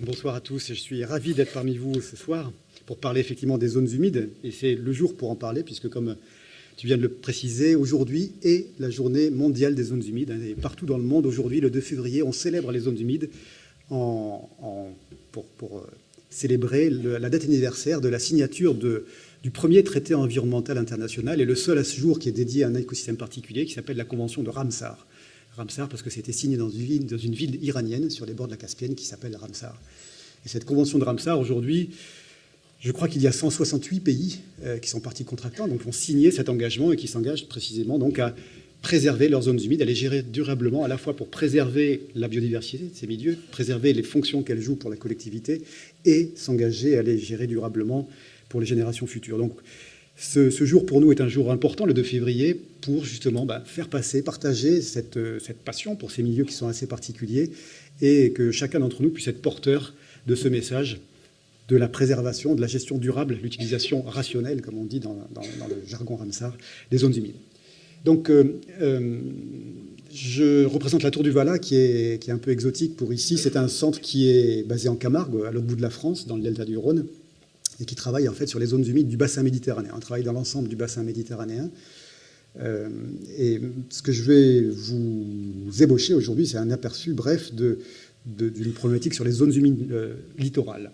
Bonsoir à tous, je suis ravi d'être parmi vous ce soir pour parler effectivement des zones humides. Et c'est le jour pour en parler, puisque comme tu viens de le préciser, aujourd'hui est la journée mondiale des zones humides. Et partout dans le monde, aujourd'hui, le 2 février, on célèbre les zones humides en, pour, euh, célébrer la date anniversaire de la signature de, du premier traité environnemental international et le seul à ce jour qui est dédié à un écosystème particulier qui s'appelle la Convention de Ramsar. Ramsar parce que c'était signé dans une, dans une ville iranienne sur les bords de la Caspienne qui s'appelle Ramsar. Et cette convention de Ramsar, aujourd'hui, je crois qu'il y a 168 pays euh, qui sont partis contractants, donc ont signé cet engagement et qui s'engagent précisément donc à préserver leurs zones humides, à les gérer durablement, à la fois pour préserver la biodiversité de ces milieux, préserver les fonctions qu'elles jouent pour la collectivité et s'engager à les gérer durablement pour les générations futures. Donc, ce, jour pour nous est un jour important, le 2 février, pour justement bah, faire passer, partager euh, cette, passion pour ces milieux qui sont assez particuliers et que chacun d'entre nous puisse être porteur de ce message de la préservation, de la gestion durable, l'utilisation rationnelle, comme on dit dans, le jargon Ramsar, des zones humides. Donc, euh, euh, je représente la Tour du Vala, qui est, un peu exotique pour ici. C'est un centre qui est basé en Camargue, à l'autre bout de la France, dans le delta du Rhône, et qui travaille en fait sur les zones humides du bassin méditerranéen. On travaille dans l'ensemble du bassin méditerranéen. Euh, et ce que je vais vous ébaucher aujourd'hui, c'est un aperçu bref d'une problématique sur les zones humides littorales.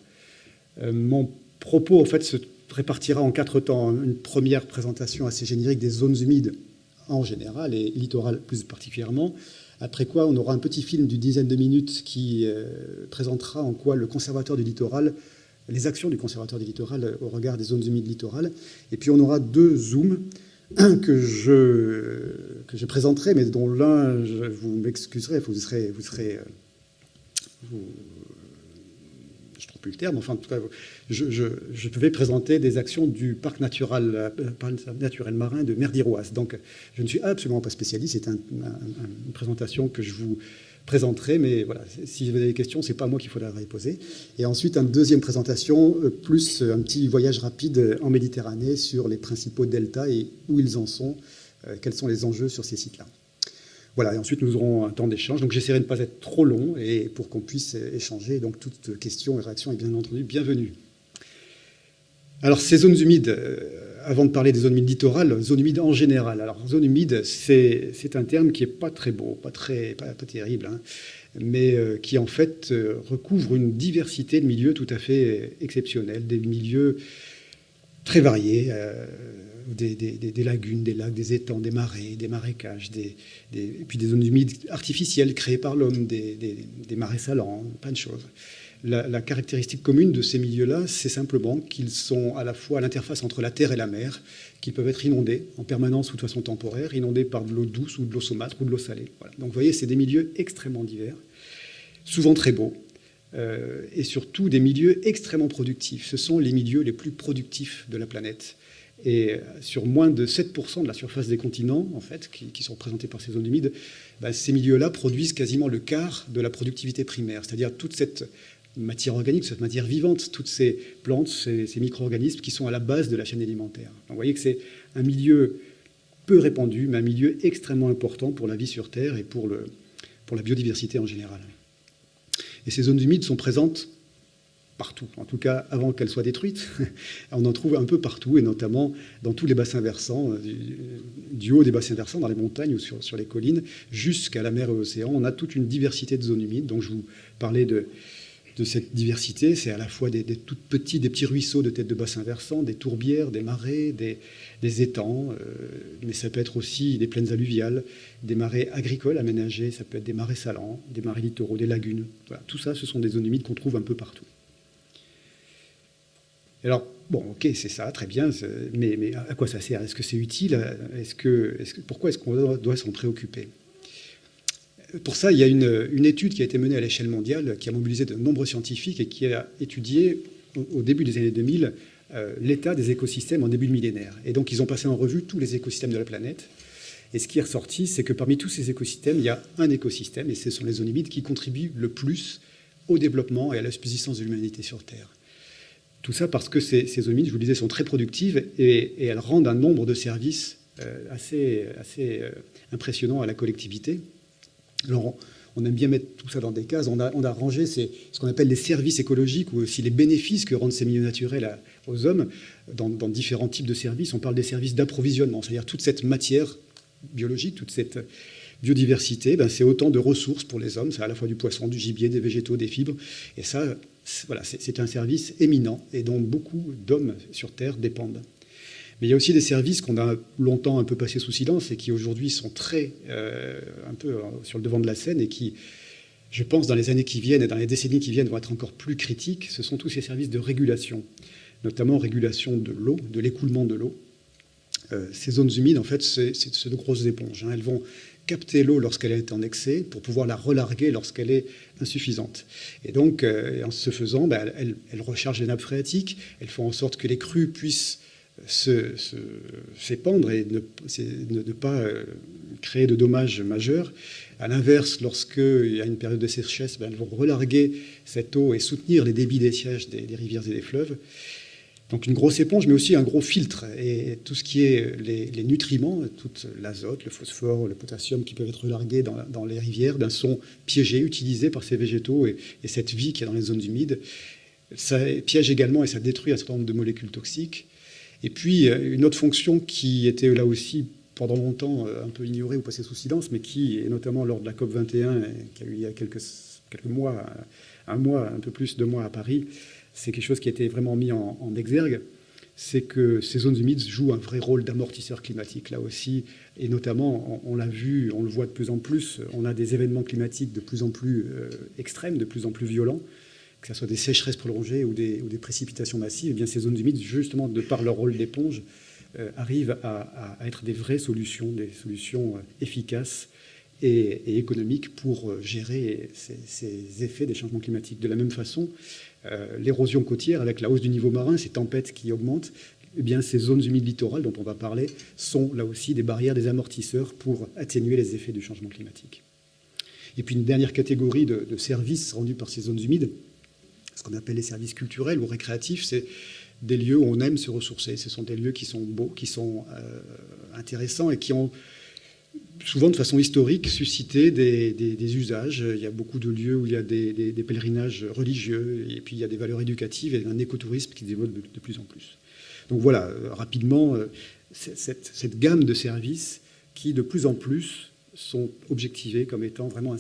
Euh, mon propos, en fait, se répartira en quatre temps. Une première présentation assez générique des zones humides en général et littorales plus particulièrement. Après quoi, on aura un petit film d'une dizaine de minutes qui euh, présentera en quoi le conservateur du littoral, les actions du conservateur du littoral au regard des zones humides littorales. Et puis on aura deux zooms, un que je, que je présenterai, mais dont l'un, vous m'excuserez, vous serez, vous serez euh, vous, plus le terme, enfin en tout cas, je, je, devais présenter des actions du parc naturel, euh, naturel marin de Merdiroise. Donc je ne suis absolument pas spécialiste, c'est une présentation que je vous présenterai, mais voilà, si vous avez des questions, c'est pas moi qu'il faudra les poser. Et ensuite, une deuxième présentation, euh, plus un petit voyage rapide en Méditerranée sur les principaux deltas et où ils en sont, euh, quels sont les enjeux sur ces sites-là. Voilà, et ensuite nous aurons un temps d'échange. Donc j'essaierai de ne pas être trop long et pour qu'on puisse échanger. Donc toute question et réaction est bien entendu bienvenue. Alors ces zones humides, euh, avant de parler des zones humides littorales, zones humides en général. Alors zone humide, c'est un terme qui n'est pas très beau, pas, très, pas, terrible, hein, mais euh, qui en fait euh, recouvre une diversité de milieux tout à fait exceptionnels, des milieux très variés des, lagunes, des lacs, des étangs, des marais, des marécages, et puis des zones humides artificielles créées par l'homme, des, marais salants, plein de choses. La, caractéristique commune de ces milieux-là, c'est simplement qu'ils sont à la fois à l'interface entre la terre et la mer, qui peuvent être inondés en permanence ou de façon temporaire, inondés par de l'eau douce ou de l'eau saumâtre ou de l'eau salée. Donc vous voyez, c'est des milieux extrêmement divers, souvent très beaux, euh, et surtout des milieux extrêmement productifs. Ce sont les milieux les plus productifs de la planète. Et sur moins de 7% de la surface des continents, en fait, qui, sont représentés par ces zones humides, bah, ces milieux-là produisent quasiment le quart de la productivité primaire, c'est-à-dire toute cette matière organique, cette matière vivante, toutes ces plantes, ces, micro-organismes qui sont à la base de la chaîne alimentaire. Vous voyez que c'est un milieu peu répandu, mais un milieu extrêmement important pour la vie sur Terre et pour, le, pour la biodiversité en général. Et ces zones humides sont présentes partout, en tout cas avant qu'elle soit détruite. On en trouve un peu partout, et notamment dans tous les bassins versants, euh, du, haut des bassins versants, dans les montagnes ou sur, les collines, jusqu'à la mer et l'océan. On a toute une diversité de zones humides. Donc je vous parlais de, cette diversité. C'est à la fois des, petits, des petits ruisseaux de tête de bassins versants, des tourbières, des marais, des, étangs, euh, mais ça peut être aussi des plaines alluviales, des marais agricoles aménagés, ça peut être des marais salants, des marais littoraux, des lagunes. Tout ça, ce sont des zones humides qu'on trouve un peu partout. Alors, bon, ok, c'est ça, très bien, mais, à quoi ça sert? Est-ce que c'est utile? Est que, Pourquoi est-ce qu'on doit, s'en préoccuper? Pour ça, il y a une, étude qui a été menée à l'échelle mondiale, qui a mobilisé de nombreux scientifiques et qui a étudié, au, début des années 2000, euh, l'état des écosystèmes en début de millénaire. Et donc, ils ont passé en revue tous les écosystèmes de la planète. Et ce qui est ressorti, c'est que parmi tous ces écosystèmes, il y a un écosystème, et ce sont les zones humides, qui contribuent le plus au développement et à la subsistance de l'humanité sur Terre. Tout ça parce que ces, zones humides, je vous le disais, sont très productives et, elles rendent un nombre de services euh, assez, assez euh, impressionnant à la collectivité. Alors, on aime bien mettre tout ça dans des cases. On a, on a rangé ce qu'on appelle les services écologiques ou aussi les bénéfices que rendent ces milieux naturels aux hommes dans, différents types de services. On parle des services d'approvisionnement, c'est-à-dire toute cette matière biologique, toute cette biodiversité, ben c'est autant de ressources pour les hommes. C'est à la fois du poisson, du gibier, des végétaux, des fibres. Et ça, voilà, c'est un service éminent et dont beaucoup d'hommes sur Terre dépendent. Mais il y a aussi des services qu'on a longtemps un peu passés sous silence et qui aujourd'hui sont très euh, un peu euh, sur le devant de la scène et qui, je pense, dans les années qui viennent et dans les décennies qui viennent, vont être encore plus critiques. Ce sont tous ces services de régulation, notamment régulation de l'eau, de l'écoulement de l'eau. Euh, ces zones humides, en fait, c'est de grosses éponges. Hein. Elles vont capter l'eau lorsqu'elle est en excès pour pouvoir la relarguer lorsqu'elle est insuffisante. Et donc, en ce faisant, ben, elles, rechargent les nappes phréatiques, elles font en sorte que les crues puissent s'épandre et ne, pas euh, créer de dommages majeurs. À l'inverse, lorsqu'il y a une période de sécheresse, ben, elles vont relarguer cette eau et soutenir les débits des sièges des, rivières et des fleuves. Donc une grosse éponge, mais aussi un gros filtre. Et tout ce qui est les, nutriments, tout l'azote, le phosphore, le potassium qui peuvent être relargués dans, les rivières, ben, sont piégés, utilisés par ces végétaux et, et cette vie qui est dans les zones humides. Ça piège également et ça détruit un certain nombre de molécules toxiques. Et puis, euh, une autre fonction qui était là aussi pendant longtemps euh, un peu ignorée ou passée sous silence, mais qui, et notamment lors de la COP 21, qui a eu il y a quelques, quelques mois, un mois, un peu plus, deux mois à Paris, c'est quelque chose qui a été vraiment mis en, exergue, c'est que ces zones humides jouent un vrai rôle d'amortisseur climatique, là aussi, et notamment, on, l'a vu, on le voit de plus en plus, on a des événements climatiques de plus en plus euh, extrêmes, de plus en plus violents, que ce soit des sécheresses prolongées ou des, précipitations massives, eh bien ces zones humides, justement, de par leur rôle d'éponge, euh, arrivent à, être des vraies solutions, des solutions euh, efficaces et, économiques pour euh, gérer ces, effets des changements climatiques. De la même façon, l'érosion côtière, avec la hausse du niveau marin, ces tempêtes qui augmentent, eh bien, ces zones humides littorales dont on va parler sont là aussi des barrières, des amortisseurs pour atténuer les effets du changement climatique. Et puis une dernière catégorie de services rendus par ces zones humides, ce qu'on appelle les services culturels ou récréatifs, c'est des lieux où on aime se ressourcer. Ce sont des lieux qui sont beaux, qui sont euh, intéressants et qui ont souvent de façon historique suscité des, usages. Il y a beaucoup de lieux où il y a des, pèlerinages religieux et puis il y a des valeurs éducatives et un écotourisme qui se développe de, plus en plus. Donc voilà, euh, rapidement, euh, cette, gamme de services qui de plus en plus sont objectivés comme étant vraiment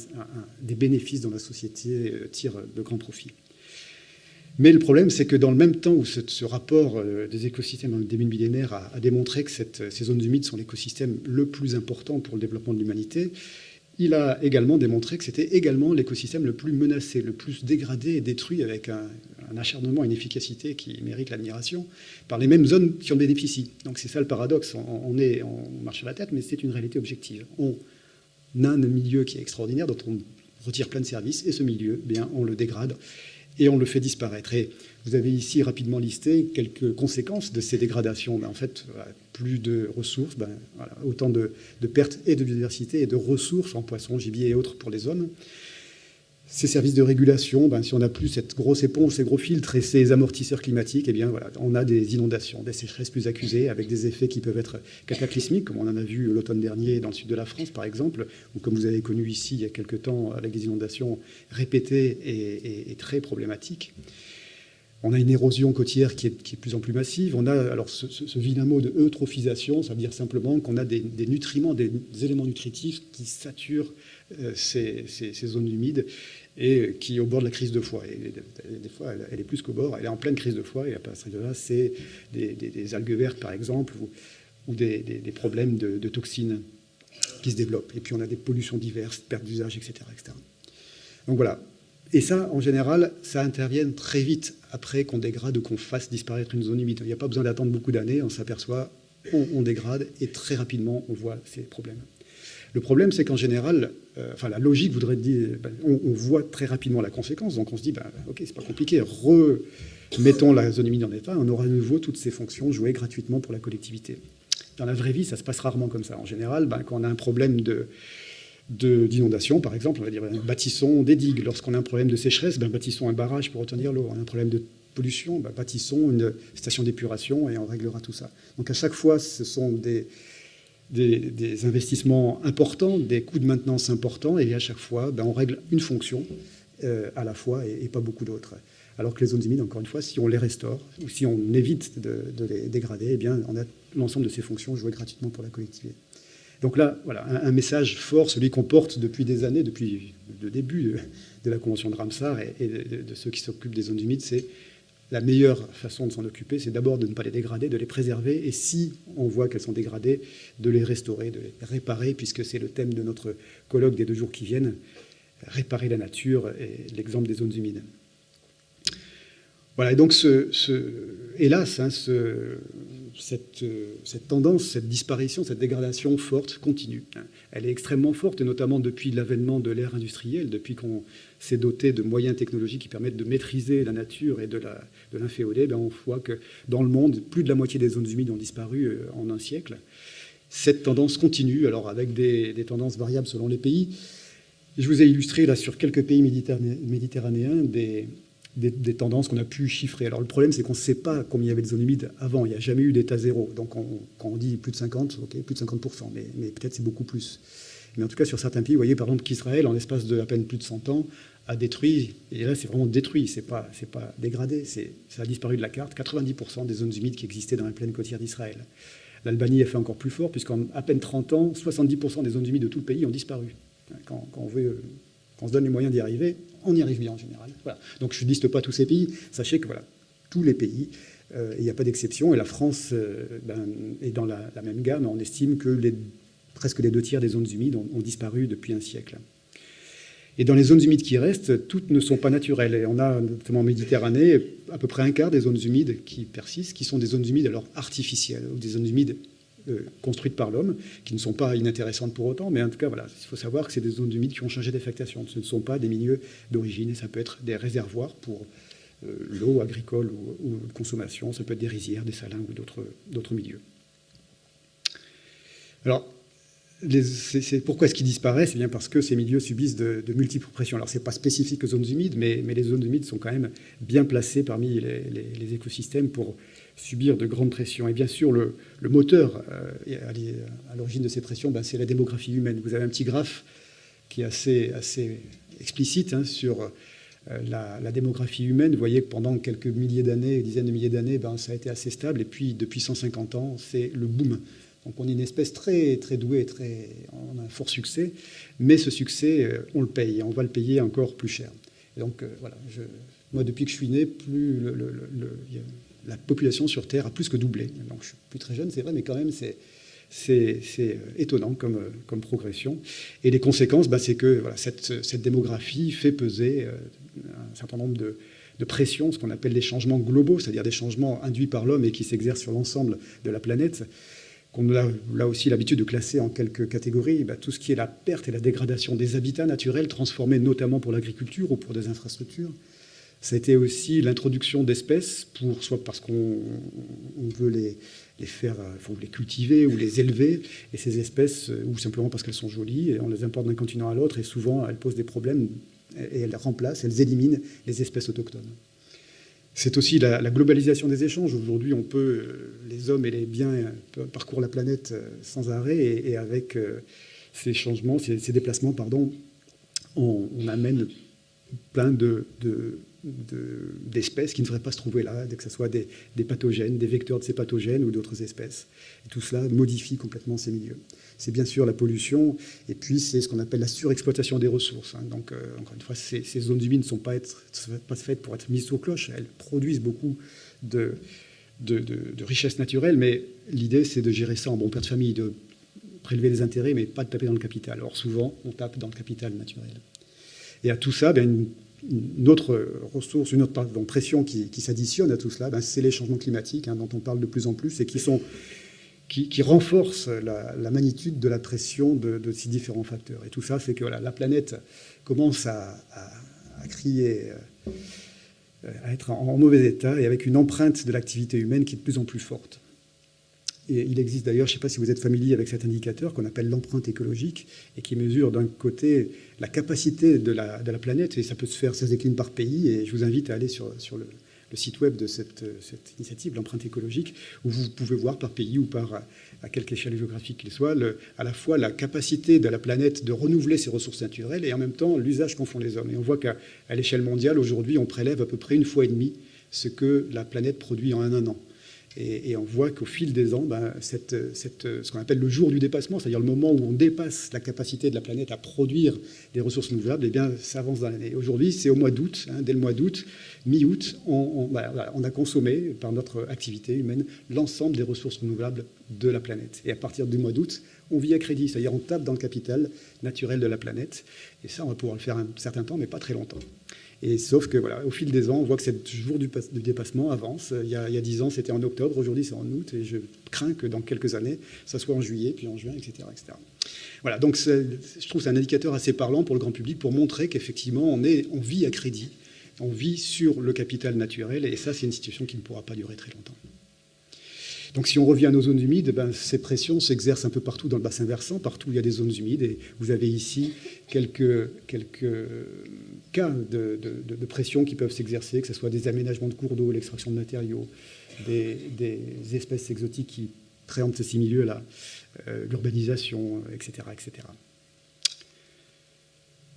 des bénéfices dont la société tire de grands profits. Mais le problème, c'est que dans le même temps où ce, rapport euh, des écosystèmes dans le début millénaire a, démontré que ces zones humides sont l'écosystème le plus important pour le développement de l'humanité, il a également démontré que c'était également l'écosystème le plus menacé, le plus dégradé et détruit avec un, acharnement et une efficacité qui mérite l'admiration par les mêmes zones qui en bénéficient. Donc c'est ça le paradoxe. On, est, on marche sur la tête, mais c'est une réalité objective. On a un milieu qui est extraordinaire, dont on retire plein de services, et ce milieu, eh bien, on le dégrade et on le fait disparaître. Et vous avez ici rapidement listé quelques conséquences de ces dégradations. Ben, en fait, plus de ressources, ben, autant de, de, pertes et de biodiversité et de ressources en poissons, gibier et autres pour les hommes ces services de régulation, ben, si on n'a plus cette grosse éponge, ces gros filtres et ces amortisseurs climatiques, eh bien, voilà, on a des inondations, des sécheresses plus accusées, avec des effets qui peuvent être cataclysmiques, comme on en a vu l'automne dernier dans le sud de la France, par exemple, ou comme vous avez connu ici il y a quelque temps, avec des inondations répétées et, très problématiques. On a une érosion côtière qui est, de plus en plus massive. On a alors ce, vilain mot de eutrophisation, ça veut dire simplement qu'on a des, nutriments, des, éléments nutritifs qui saturent euh, ces, zones humides et qui est au bord de la crise de foie. Et des fois, elle, est plus qu'au bord, elle est en pleine crise de foie, et à partir de là, c'est des, algues vertes, par exemple, ou, des, problèmes de, toxines qui se développent. Et puis, on a des pollutions diverses, perte d'usage, etc., etc. Donc voilà. Et ça, en général, ça intervient très vite après qu'on dégrade ou qu'on fasse disparaître une zone humide. Il n'y a pas besoin d'attendre beaucoup d'années, on s'aperçoit, on dégrade, et très rapidement, on voit ces problèmes. Le problème, c'est qu'en général, euh, enfin la logique voudrait dire, ben, on, voit très rapidement la conséquence, donc on se dit, ben, ok, c'est pas compliqué, remettons la zone humide en état, on aura à nouveau toutes ces fonctions jouées gratuitement pour la collectivité. Dans la vraie vie, ça se passe rarement comme ça. En général, ben, quand on a un problème de, d'inondation, par exemple, on va dire ben, bâtissons des digues. Lorsqu'on a un problème de sécheresse, bâtissons un barrage pour retenir l'eau. On a un problème de pollution, bâtissons une station d'épuration et on réglera tout ça. Donc à chaque fois, ce sont des, des, investissements importants, des coûts de maintenance importants, et à chaque fois, ben, on règle une fonction euh, à la fois et, pas beaucoup d'autres. Alors que les zones humides, encore une fois, si on les restaure ou si on évite de, les dégrader, eh bien, on a l'ensemble de ces fonctions jouées gratuitement pour la collectivité. Donc là, voilà, un, message fort, celui qu'on porte depuis des années, depuis le début de, la Convention de Ramsar et, de, ceux qui s'occupent des zones humides, c'est la meilleure façon de s'en occuper, c'est d'abord de ne pas les dégrader, de les préserver, et si on voit qu'elles sont dégradées, de les restaurer, de les réparer, puisque c'est le thème de notre colloque des deux jours qui viennent, réparer la nature et l'exemple des zones humides. Voilà, et donc, ce, hélas, hein, cette, cette, tendance, cette disparition, cette dégradation forte continue. Elle est extrêmement forte, notamment depuis l'avènement de l'ère industrielle, depuis qu'on s'est doté de moyens technologiques qui permettent de maîtriser la nature et de l'inféoder, ben on voit que dans le monde, plus de la moitié des zones humides ont disparu euh, en un siècle. Cette tendance continue, alors avec des, des tendances variables selon les pays. Je vous ai illustré là sur quelques pays méditerranéens des, des, tendances qu'on a pu chiffrer. Alors le problème, c'est qu'on ne sait pas combien il y avait de zones humides avant. Il n'y a jamais eu d'état zéro. Donc quand on dit plus de 50, ok, plus de 50%, mais, peut-être c'est beaucoup plus. Mais en tout cas, sur certains pays, vous voyez par exemple qu'Israël, en l'espace de à peine plus de 100 ans, a détruit, et là c'est vraiment détruit, c'est pas, pas dégradé, ça a disparu de la carte, 90% des zones humides qui existaient dans la plaine côtière d'Israël. L'Albanie a fait encore plus fort, puisqu'en à peine 30 ans, 70% des zones humides de tout le pays ont disparu. Quand, quand on veut quand on se donne les moyens d'y arriver, on y arrive bien en général. Donc je ne liste pas tous ces pays. Sachez que voilà, tous les pays, euh, il n'y a pas d'exception. Et la France euh, ben, est dans la, même gamme. On estime que presque les deux tiers des zones humides ont, disparu depuis un siècle. Et dans les zones humides qui restent, toutes ne sont pas naturelles. Et on a, notamment en Méditerranée, à peu près un quart des zones humides qui persistent, qui sont des zones humides alors artificielles, ou des zones humides euh, construites par l'homme, qui ne sont pas inintéressantes pour autant, mais en tout cas, voilà, il faut savoir que c'est des zones humides qui ont changé d'affectation. Ce ne sont pas des milieux d'origine, et ça peut être des réservoirs pour euh, l'eau agricole ou, ou, consommation, ça peut être des rizières, des salins ou d'autres milieux. Alors, pourquoi est-ce qu'ils disparaissent? C'est bien parce que ces milieux subissent de, multiples pressions. Alors, ce n'est pas spécifique aux zones humides, mais, les zones humides sont quand même bien placées parmi les écosystèmes pour subir de grandes pressions. Et bien sûr, le, moteur euh, à l'origine de ces pressions, ben, c'est la démographie humaine. Vous avez un petit graphe qui est assez, assez explicite hein, sur euh, la, démographie humaine. Vous voyez que pendant quelques milliers d'années, dizaines de milliers d'années, ben, ça a été assez stable. Et puis, depuis 150 ans, c'est le boom. Donc, on est une espèce très, très douée, très, on a un fort succès. Mais ce succès, euh, on le paye. On va le payer encore plus cher. Et donc, voilà, moi, depuis que je suis né, plus le, la population sur Terre a plus que doublé. Donc, je suis plus très jeune, c'est vrai, mais quand même, c'est euh, étonnant comme, euh, comme, progression. Et les conséquences, bah, c'est que cette, démographie fait peser euh, un certain nombre de, de pressions, ce qu'on appelle des changements globaux, c'est-à-dire des changements induits par l'homme et qui s'exercent sur l'ensemble de la planète, qu'on a là aussi l'habitude de classer en quelques catégories. Bah, tout ce qui est la perte et la dégradation des habitats naturels, transformés notamment pour l'agriculture ou pour des infrastructures, ça a été aussi l'introduction d'espèces, pour, soit parce qu'on veut les, les faire, faut les cultiver ou les élever, et ces espèces, euh, ou simplement parce qu'elles sont jolies, et on les importe d'un continent à l'autre, et souvent elles posent des problèmes, et elles remplacent, elles éliminent les espèces autochtones. C'est aussi la, globalisation des échanges. Aujourd'hui, on peut, euh, les hommes et les biens parcourent la planète euh, sans arrêt, et, avec ces changements, ces, déplacements, pardon, on, amène plein de d'espèces qui ne devraient pas se trouver là, que ce soit des, pathogènes, des vecteurs de ces pathogènes ou d'autres espèces. Tout cela modifie complètement ces milieux. C'est bien sûr la pollution, et puis c'est ce qu'on appelle la surexploitation des ressources. Hein. Donc, euh, encore une fois, ces, zones humides ne sont pas, faites pour être mises sous cloche, elles produisent beaucoup de, richesses naturelles, mais l'idée, c'est de gérer ça en bon père de famille, de prélever les intérêts, mais pas de taper dans le capital. Alors souvent, on tape dans le capital naturel. Et à tout ça, bien, une une autre ressource, une autre pression qui, s'additionne à tout cela, ben, c'est les changements climatiques hein, dont on parle de plus en plus et qui, sont, qui, renforcent la, magnitude de la pression de, ces différents facteurs. Et tout ça fait que la planète commence à, crier, euh, à être en, mauvais état et avec une empreinte de l'activité humaine qui est de plus en plus forte. Il existe d'ailleurs, je ne sais pas si vous êtes familier avec cet indicateur qu'on appelle l'empreinte écologique et qui mesure d'un côté la capacité de la, planète et ça peut se faire, ça se décline par pays et je vous invite à aller sur, le, site web de cette, initiative, l'empreinte écologique, où vous pouvez voir par pays ou par à quelque échelle géographique qu'il soit, à la fois la capacité de la planète de renouveler ses ressources naturelles et en même temps l'usage qu'en font les hommes. Et on voit qu'à l'échelle mondiale, aujourd'hui, on prélève à peu près une fois et demie ce que la planète produit en un an. Et, on voit qu'au fil des ans, ben, ce qu'on appelle le jour du dépassement, c'est-à-dire le moment où on dépasse la capacité de la planète à produire des ressources renouvelables, eh bien, ça avance dans l'année. Aujourd'hui, c'est au mois d'août, hein, dès le mois d'août, mi-août, on, ben, on, a consommé, par notre activité humaine, l'ensemble des ressources renouvelables de la planète. Et à partir du mois d'août, on vit à crédit, c'est-à-dire on tape dans le capital naturel de la planète. Et ça, on va pouvoir le faire un certain temps, mais pas très longtemps. Sauf que voilà, au fil des ans, on voit que ce jour du, dépassement avance. Il y a dix ans, c'était en octobre, aujourd'hui c'est en août, et je crains que dans quelques années, ça soit en juillet, puis en juin, etc. etc. Voilà, donc je trouve c'est un indicateur assez parlant pour le grand public pour montrer qu'effectivement, on, vit à crédit, on vit sur le capital naturel, et ça, c'est une situation qui ne pourra pas durer très longtemps. Donc si on revient à nos zones humides, ben, ces pressions s'exercent un peu partout dans le bassin versant, partout où il y a des zones humides. Et vous avez ici quelques, quelques cas de, pression qui peuvent s'exercer, que ce soit des aménagements de cours d'eau, l'extraction de matériaux, des, espèces exotiques qui préemptent ces milieux-là, euh, l'urbanisation, etc., etc.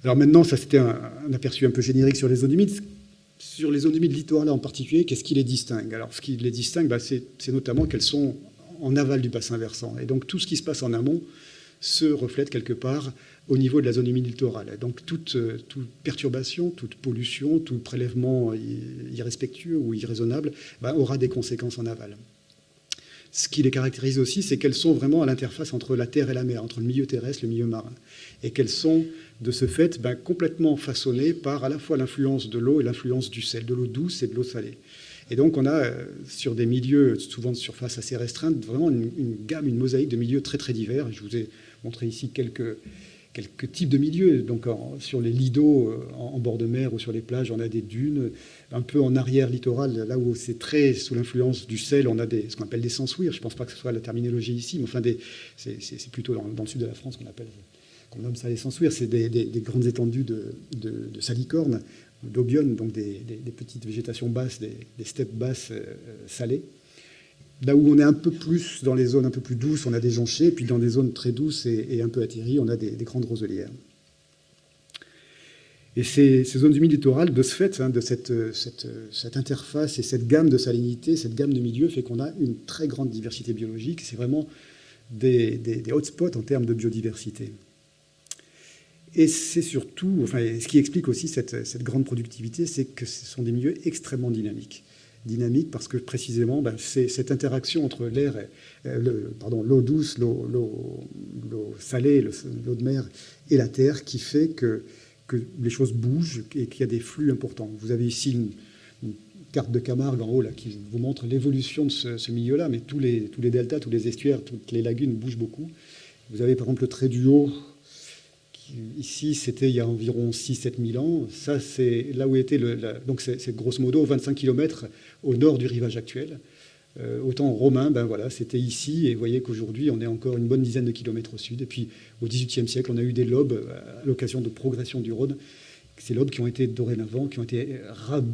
Alors maintenant, ça c'était un, un, aperçu un peu générique sur les zones humides sur les zones humides littorales en particulier, qu'est-ce qui les distingue? Alors, ce qui les distingue, bah, c'est notamment qu'elles sont en aval du bassin versant. Et donc, tout ce qui se passe en amont se reflète quelque part au niveau de la zone humide littorale. Donc, toute, euh, toute perturbation, toute pollution, tout prélèvement irrespectueux ou irraisonnable bah, aura des conséquences en aval. Ce qui les caractérise aussi, c'est qu'elles sont vraiment à l'interface entre la terre et la mer, entre le milieu terrestre et le milieu marin. Et qu'elles sont de ce fait ben, complètement façonné par à la fois l'influence de l'eau et l'influence du sel, de l'eau douce et de l'eau salée. Et donc on a euh, sur des milieux souvent de surface assez restreinte vraiment une, gamme, une mosaïque de milieux très très divers. Je vous ai montré ici quelques, quelques types de milieux. Donc sur les d'eau euh, en, bord de mer ou sur les plages, on a des dunes. Un peu en arrière littoral, là où c'est très sous l'influence du sel, on a des, ce qu'on appelle des sensouirs. Je ne pense pas que ce soit la terminologie ici, mais enfin c'est plutôt dans, le sud de la France qu'on appelle qu'on nomme ça les sensouirs, c'est des, grandes étendues de, de, salicornes, d'obionnes, donc des, petites végétations basses, des, steppes basses euh, salées. Là où on est un peu plus dans les zones un peu plus douces, on a des jonchés, puis dans des zones très douces et, un peu atterries, on a des, grandes roselières. Et ces, zones humides littorales, de ce fait, hein, de cette, cette, cette, interface et cette gamme de salinité, cette gamme de milieux, fait qu'on a une très grande diversité biologique. C'est vraiment des, des hotspots en termes de biodiversité. Et c'est surtout, enfin, ce qui explique aussi cette, grande productivité, c'est que ce sont des milieux extrêmement dynamiques. Dynamiques parce que précisément, ben, c'est cette interaction entre l'air, euh, pardon, l'eau douce, l'eau salée, l'eau de mer et la terre qui fait que, que les choses bougent et qu'il y a des flux importants. Vous avez ici une, carte de Camargue en haut là, qui vous montre l'évolution de ce, ce milieu-là, mais tous les, tous les deltas, tous les estuaires, toutes les lagunes bougent beaucoup. Vous avez par exemple le trait du haut Ici, c'était il y a environ 6-7 000 ans. Ça, c'est là où était le. donc, c'est grosso modo 25 km au nord du rivage actuel. Euh, au temps romain, ben voilà, c'était ici. Et vous voyez qu'aujourd'hui, on est encore une bonne dizaine de kilomètres au sud. Et puis, au XVIIIe siècle, on a eu des lobes à l'occasion de progression du Rhône. Ces lobes qui ont été dorénavant, qui ont été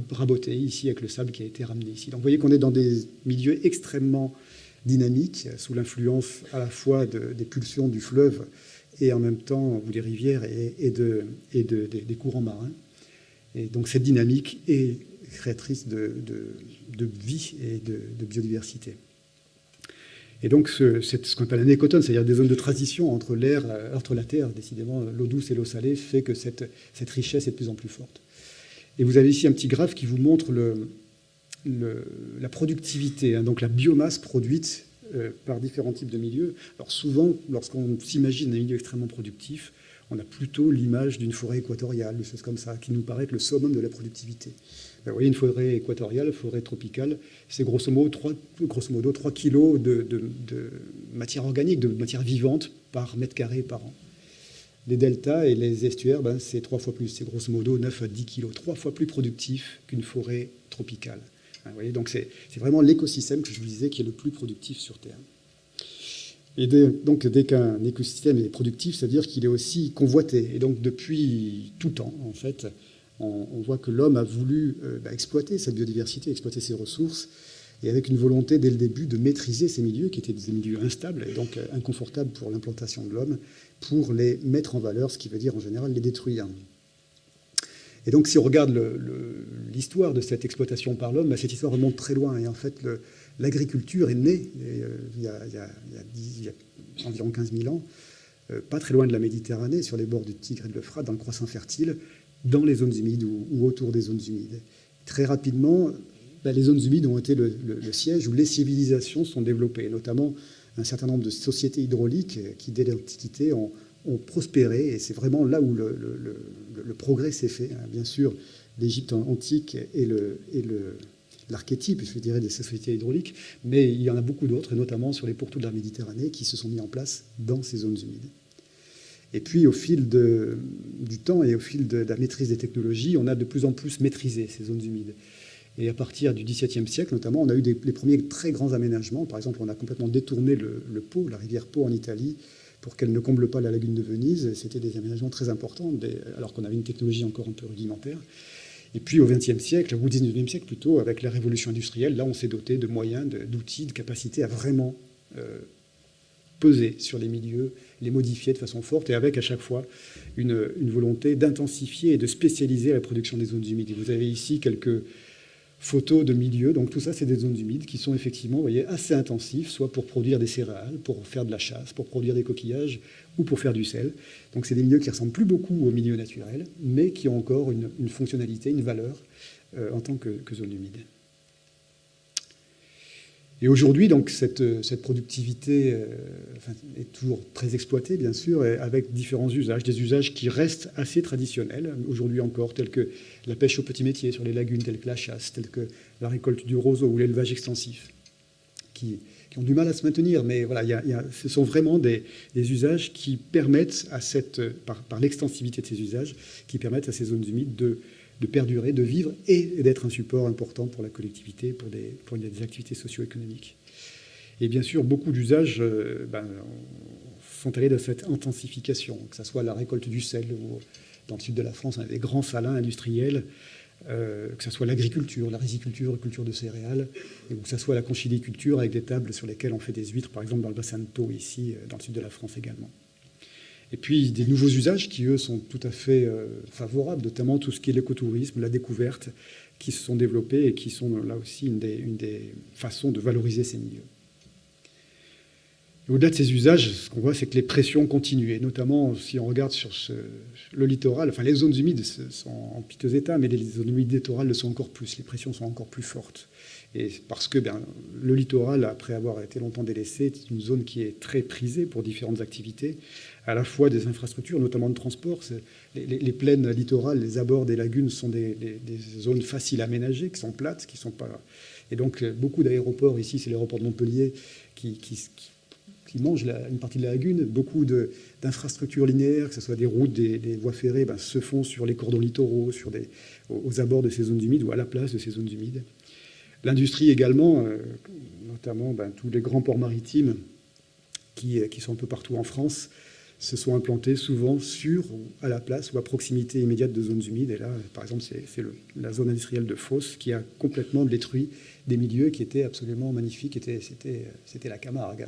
rabotés ici avec le sable qui a été ramené ici. Donc, vous voyez qu'on est dans des milieux extrêmement dynamiques, sous l'influence à la fois des pulsions du fleuve et en même temps ou des rivières et, de, et de, des courants marins. Et donc cette dynamique est créatrice de, de vie et de, biodiversité. Et donc ce, ce qu'on appelle un écotone, c'est-à-dire des zones de transition entre l'air, euh, entre la terre, décidément l'eau douce et l'eau salée, fait que cette, cette, richesse est de plus en plus forte. Et vous avez ici un petit graphe qui vous montre le, le, la productivité, hein, donc la biomasse produite euh, par différents types de milieux. Alors souvent, lorsqu'on s'imagine un milieu extrêmement productif, on a plutôt l'image d'une forêt équatoriale, des choses comme ça, qui nous paraît être le summum de la productivité. Ben, vous voyez, une forêt équatoriale, forêt tropicale, c'est grosso modo 3, grosso modo 3 kg de, matière organique, de matière vivante par mètre carré par an. Les deltas et les estuaires, ben, c'est trois fois plus, c'est grosso modo 9 à 10 kg, trois fois plus productif qu'une forêt tropicale. Donc c'est vraiment l'écosystème que je vous disais qui est le plus productif sur Terre. Et donc, dès qu'un écosystème est productif, c'est-à-dire qu'il est aussi convoité. Et donc, depuis tout temps, en fait, on, voit que l'homme a voulu euh, bah, exploiter cette biodiversité, exploiter ses ressources, et avec une volonté dès le début de maîtriser ces milieux, qui étaient des milieux instables et donc euh, inconfortables pour l'implantation de l'homme, pour les mettre en valeur, ce qui veut dire en général les détruire. Et donc, si on regarde l'histoire de cette exploitation par l'homme, cette histoire remonte très loin. Et en fait, l'agriculture est née euh, il, y a, environ 15 000 ans, euh, pas très loin de la Méditerranée, sur les bords du Tigre et de l'Euphrate, dans le croissant fertile, dans les zones humides ou, autour des zones humides. Très rapidement, bah, les zones humides ont été le, siège où les civilisations sont développées, notamment un certain nombre de sociétés hydrauliques qui, dès l'Antiquité, ont, prospéré. Et c'est vraiment là où le, progrès s'est fait. Hein. Bien sûr, l'Égypte antique et le, l'archétype, je dirais, des sociétés hydrauliques, mais il y en a beaucoup d'autres, et notamment sur les pourtours de la Méditerranée, qui se sont mis en place dans ces zones humides. Et puis, au fil du temps et au fil de, la maîtrise des technologies, on a de plus en plus maîtrisé ces zones humides. Et à partir du XVIIe siècle, notamment, on a eu les premiers très grands aménagements. Par exemple, on a complètement détourné le, le la rivière Pô en Italie, pour qu'elle ne comble pas la lagune de Venise. C'était des aménagements très importants, alors qu'on avait une technologie encore un peu rudimentaire. Et puis au XXe siècle, ou au XIXe siècle plutôt, avec la révolution industrielle, là on s'est doté de moyens, d'outils, de, capacités à vraiment euh, peser sur les milieux, les modifier de façon forte, et avec à chaque fois une, une volonté d'intensifier et de spécialiser la production des zones humides. Et vous avez ici quelques photos de milieux. Donc tout ça, c'est des zones humides qui sont effectivement voyez, assez intensifs, soit pour produire des céréales, pour faire de la chasse, pour produire des coquillages ou pour faire du sel. Donc c'est des milieux qui ressemblent plus beaucoup aux milieux naturels, mais qui ont encore une, fonctionnalité, une valeur euh, en tant que zone humide. Et aujourd'hui, donc, cette, productivité euh, est toujours très exploitée, bien sûr, avec différents usages, des usages qui restent assez traditionnels, aujourd'hui encore, tels que la pêche au petit métier sur les lagunes, tels que la chasse, tels que la récolte du roseau ou l'élevage extensif, qui, ont du mal à se maintenir. Mais voilà, ce sont vraiment des, usages qui permettent, à cette, par, par l'extensivité de ces usages, qui permettent à ces zones humides de de perdurer, de vivre et d'être un support important pour la collectivité, pour des, activités socio-économiques. Et bien sûr, beaucoup d'usages euh, ben, sont allés dans cette intensification, que ce soit la récolte du sel, ou dans le sud de la France, on des grands salins industriels, euh, que ce soit l'agriculture, la riziculture, la culture de céréales, ou que ce soit la conchiliculture avec des tables sur lesquelles on fait des huîtres, par exemple dans le bassin de Pau, ici, euh, dans le sud de la France également. Et puis des nouveaux usages qui, eux, sont tout à fait euh, favorables, notamment tout ce qui est l'écotourisme, la découverte, qui se sont développés et qui sont là aussi une des, façons de valoriser ces milieux. Au-delà de ces usages, ce qu'on voit, c'est que les pressions continuent, et notamment si on regarde sur le littoral, enfin les zones humides sont en piteux état, mais les zones humides littorales le sont encore plus, les pressions sont encore plus fortes. Et parce que ben, le littoral, après avoir été longtemps délaissé, est une zone qui est très prisée pour différentes activités, à la fois des infrastructures, notamment de transport. Les, plaines littorales, les abords des lagunes sont des, zones faciles à aménager, qui sont plates, qui sont pas. Et donc beaucoup d'aéroports ici, c'est l'aéroport de Montpellier qui, qui, mange une partie de la lagune. Beaucoup d'infrastructures linéaires, que ce soit des routes, des, voies ferrées, ben, se font sur les cordons littoraux, sur aux abords de ces zones humides ou à la place de ces zones humides. L'industrie également, euh, notamment ben, tous les grands ports maritimes qui, qui, sont un peu partout en France, se sont implantés souvent sur, à la place ou à proximité immédiate de zones humides. Et là, par exemple, c'est la zone industrielle de Fos qui a complètement détruit des milieux qui étaient absolument magnifiques. C'était la Camargue.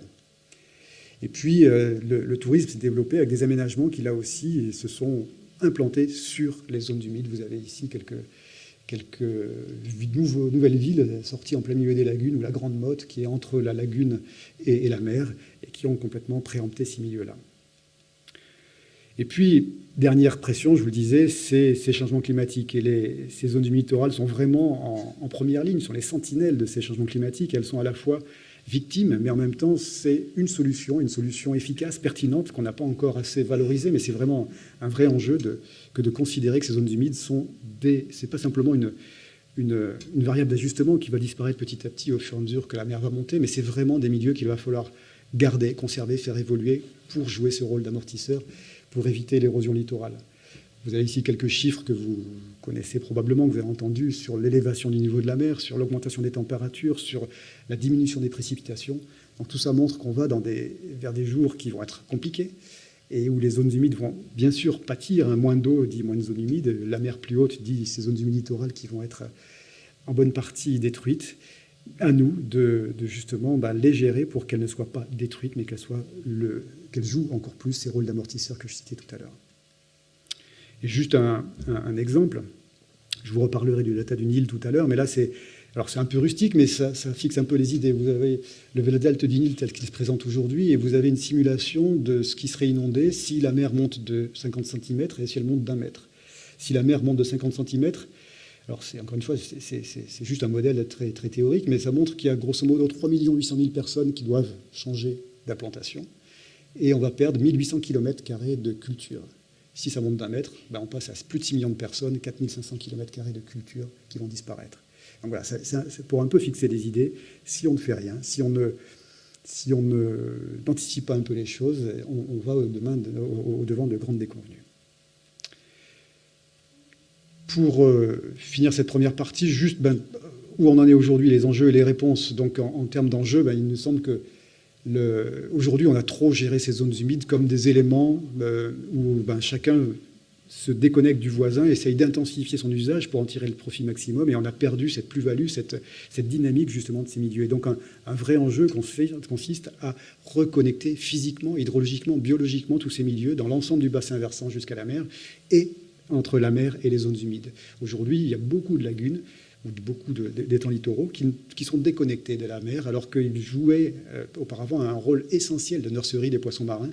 Et puis, euh, le, tourisme s'est développé avec des aménagements qui, là aussi, se sont implantés sur les zones humides. Vous avez ici quelques, nouvelles villes sorties en plein milieu des lagunes, ou la Grande Motte, qui est entre la lagune et la mer, et qui ont complètement préempté ces milieux-là. Et puis, dernière pression, je vous le disais, c'est ces changements climatiques. Et ces zones humides littorales sont vraiment en, première ligne, sont les sentinelles de ces changements climatiques. Elles sont à la fois victimes, mais en même temps, c'est une solution, une solution efficace, pertinente, qu'on n'a pas encore assez valorisée, mais c'est vraiment un vrai enjeu de, que de considérer que ces zones humides sont des... C'est pas simplement une, une, une variable d'ajustement qui va disparaître petit à petit au fur et à mesure que la mer va monter, mais c'est vraiment des milieux qu'il va falloir garder, conserver, faire évoluer pour jouer ce rôle d'amortisseur pour éviter l'érosion littorale. Vous avez ici quelques chiffres que vous connaissez probablement, que vous avez entendus, sur l'élévation du niveau de la mer, sur l'augmentation des températures, sur la diminution des précipitations. Tout ça montre qu'on va vers des jours qui vont être compliqués et où les zones humides vont bien sûr pâtir. Hein. moins d'eau dit moins de zones humides. La mer plus haute dit ces zones humides littorales qui vont être en bonne partie détruites. À nous de, justement bah, les gérer pour qu'elles ne soient pas détruites, mais qu'elles jouent encore plus ces rôles d'amortisseurs que je citais tout à l'heure. Et juste un, exemple, je vous reparlerai du data du Nil tout à l'heure, mais là c'est alors c'est un peu rustique, mais ça, fixe un peu les idées. Vous avez le delta du Nil tel qu'il se présente aujourd'hui, et vous avez une simulation de ce qui serait inondé si la mer monte de 50 cm et si elle monte d'un mètre. Si la mer monte de 50 cm, alors encore une fois, c'est juste un modèle très, très théorique, mais ça montre qu'il y a grosso modo 3 800 000 personnes qui doivent changer d'implantation, et on va perdre 1800 km de culture. Si ça monte d'un mètre, ben on passe à plus de 6 millions de personnes, 4500 km de culture qui vont disparaître. Donc voilà, c'est pour un peu fixer les idées. Si on ne fait rien, si on ne si on n'anticipe pas un peu les choses, on, va au, devant de grandes déconvenues. Pour euh, finir cette première partie, juste ben, où on en est aujourd'hui, les enjeux et les réponses. Donc en, termes d'enjeux, ben, il nous semble que aujourd'hui on a trop géré ces zones humides comme des éléments euh, où ben, chacun se déconnecte du voisin, essaye d'intensifier son usage pour en tirer le profit maximum, et on a perdu cette plus-value, cette, dynamique justement de ces milieux. Et donc un, vrai enjeu consiste à reconnecter physiquement, hydrologiquement, biologiquement tous ces milieux dans l'ensemble du bassin versant jusqu'à la mer, et entre la mer et les zones humides. Aujourd'hui, il y a beaucoup de lagunes, ou beaucoup d'étangs littoraux qui, sont déconnectés de la mer, alors qu'ils jouaient euh, auparavant un rôle essentiel de nurserie des poissons marins.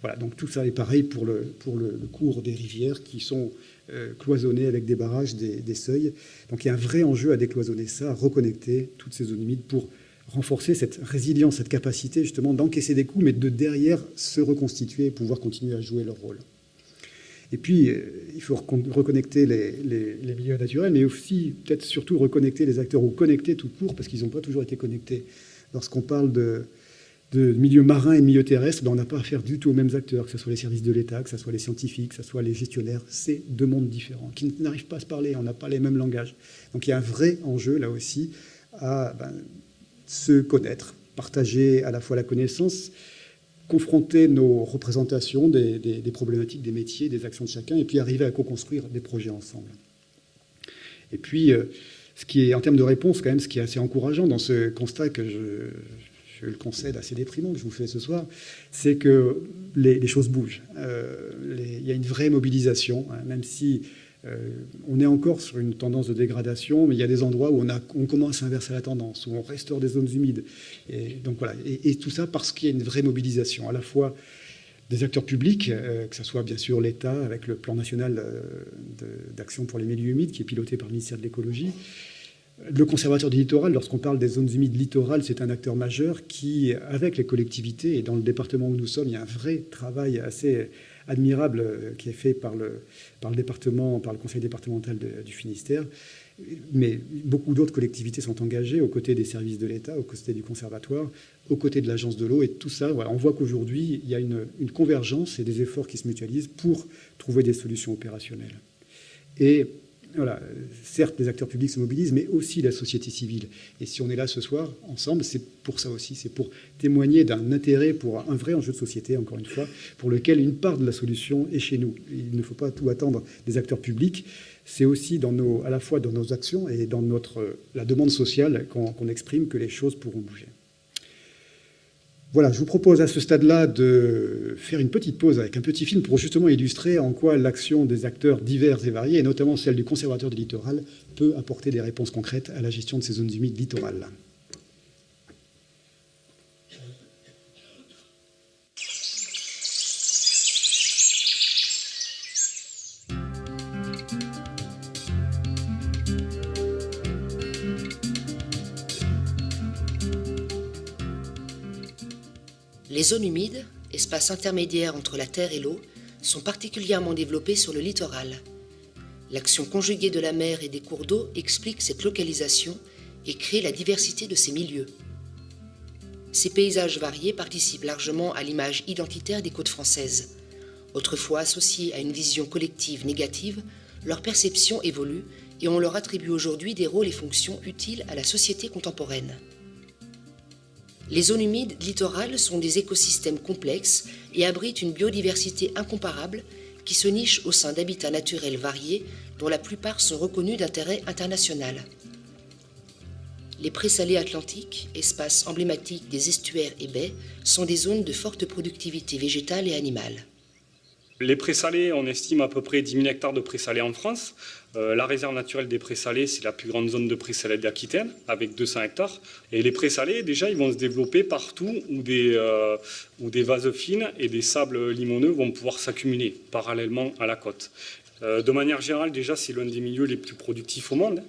Voilà, donc tout ça est pareil pour le, pour le, cours des rivières qui sont euh, cloisonnées avec des barrages, des, seuils. Donc il y a un vrai enjeu à décloisonner ça, à reconnecter toutes ces zones humides pour renforcer cette résilience, cette capacité justement d'encaisser des coups, mais de derrière se reconstituer et pouvoir continuer à jouer leur rôle. Et puis, euh, il faut reconnecter les, milieux naturels, mais aussi, peut-être surtout, reconnecter les acteurs ou connecter tout court, parce qu'ils n'ont pas toujours été connectés. Lorsqu'on parle de, de milieux marins et de milieux terrestres, ben on n'a pas affaire du tout aux mêmes acteurs, que ce soit les services de l'État, que ce soit les scientifiques, que ce soit les gestionnaires. C'est deux mondes différents qui n'arrivent pas à se parler, on n'a pas les mêmes langages. Donc il y a un vrai enjeu là aussi à ben, se connaître, partager à la fois la connaissance, confronter nos représentations des, problématiques, des métiers, des actions de chacun, et puis arriver à co-construire des projets ensemble. Et puis, euh, ce qui est, en termes de réponse, quand même, ce qui est assez encourageant dans ce constat que je, je le concède assez déprimant que je vous fais ce soir, c'est que les, choses bougent. Euh, il y a une vraie mobilisation, hein, même si on est encore sur une tendance de dégradation, mais il y a des endroits où on, commence à inverser la tendance, où on restaure des zones humides. Et, donc voilà. et, tout ça parce qu'il y a une vraie mobilisation, à la fois des acteurs publics, euh, que ce soit bien sûr l'État avec le plan national d'action pour les milieux humides qui est piloté par le ministère de l'écologie, le conservateur du littoral, lorsqu'on parle des zones humides littorales, c'est un acteur majeur qui, avec les collectivités, et dans le département où nous sommes, il y a un vrai travail assez admirable euh, qui est fait par le, par le département, par le conseil départemental du Finistère. Mais beaucoup d'autres collectivités sont engagées aux côtés des services de l'État, aux côtés du conservatoire, aux côtés de l'agence de l'eau. Et tout ça, voilà, on voit qu'aujourd'hui, il y a une, une convergence et des efforts qui se mutualisent pour trouver des solutions opérationnelles. Et voilà, certes, les acteurs publics se mobilisent, mais aussi la société civile. Et si on est là ce soir, ensemble, c'est pour ça aussi, c'est pour témoigner d'un intérêt pour un vrai enjeu de société, encore une fois, pour lequel une part de la solution est chez nous. Il ne faut pas tout attendre des acteurs publics. C'est aussi dans nos, à la fois dans nos actions et dans notre, la demande sociale qu'on exprime que les choses pourront bouger. Voilà, je vous propose à ce stade-là de faire une petite pause avec un petit film pour justement illustrer en quoi l'action des acteurs divers et variés, et notamment celle du conservateur du littoral, peut apporter des réponses concrètes à la gestion de ces zones humides littorales. Les zones humides, espaces intermédiaires entre la terre et l'eau, sont particulièrement développées sur le littoral. L'action conjuguée de la mer et des cours d'eau explique cette localisation et crée la diversité de ces milieux. Ces paysages variés participent largement à l'image identitaire des côtes françaises. Autrefois associées à une vision collective négative, leur perception évolue et on leur attribue aujourd'hui des rôles et fonctions utiles à la société contemporaine. Les zones humides littorales sont des écosystèmes complexes et abritent une biodiversité incomparable qui se niche au sein d'habitats naturels variés dont la plupart sont reconnus d'intérêt international. Les présalés atlantiques, espaces emblématiques des estuaires et baies, sont des zones de forte productivité végétale et animale. Les présalés, on estime à peu près 10 000 hectares de présalés en France. Euh, la réserve naturelle des présalés, c'est la plus grande zone de présalés d'Aquitaine, avec 200 hectares. Et les présalés, déjà, ils vont se développer partout où des, euh, où des vases fines et des sables limoneux vont pouvoir s'accumuler parallèlement à la côte. Euh, de manière générale, déjà, c'est l'un des milieux les plus productifs au monde,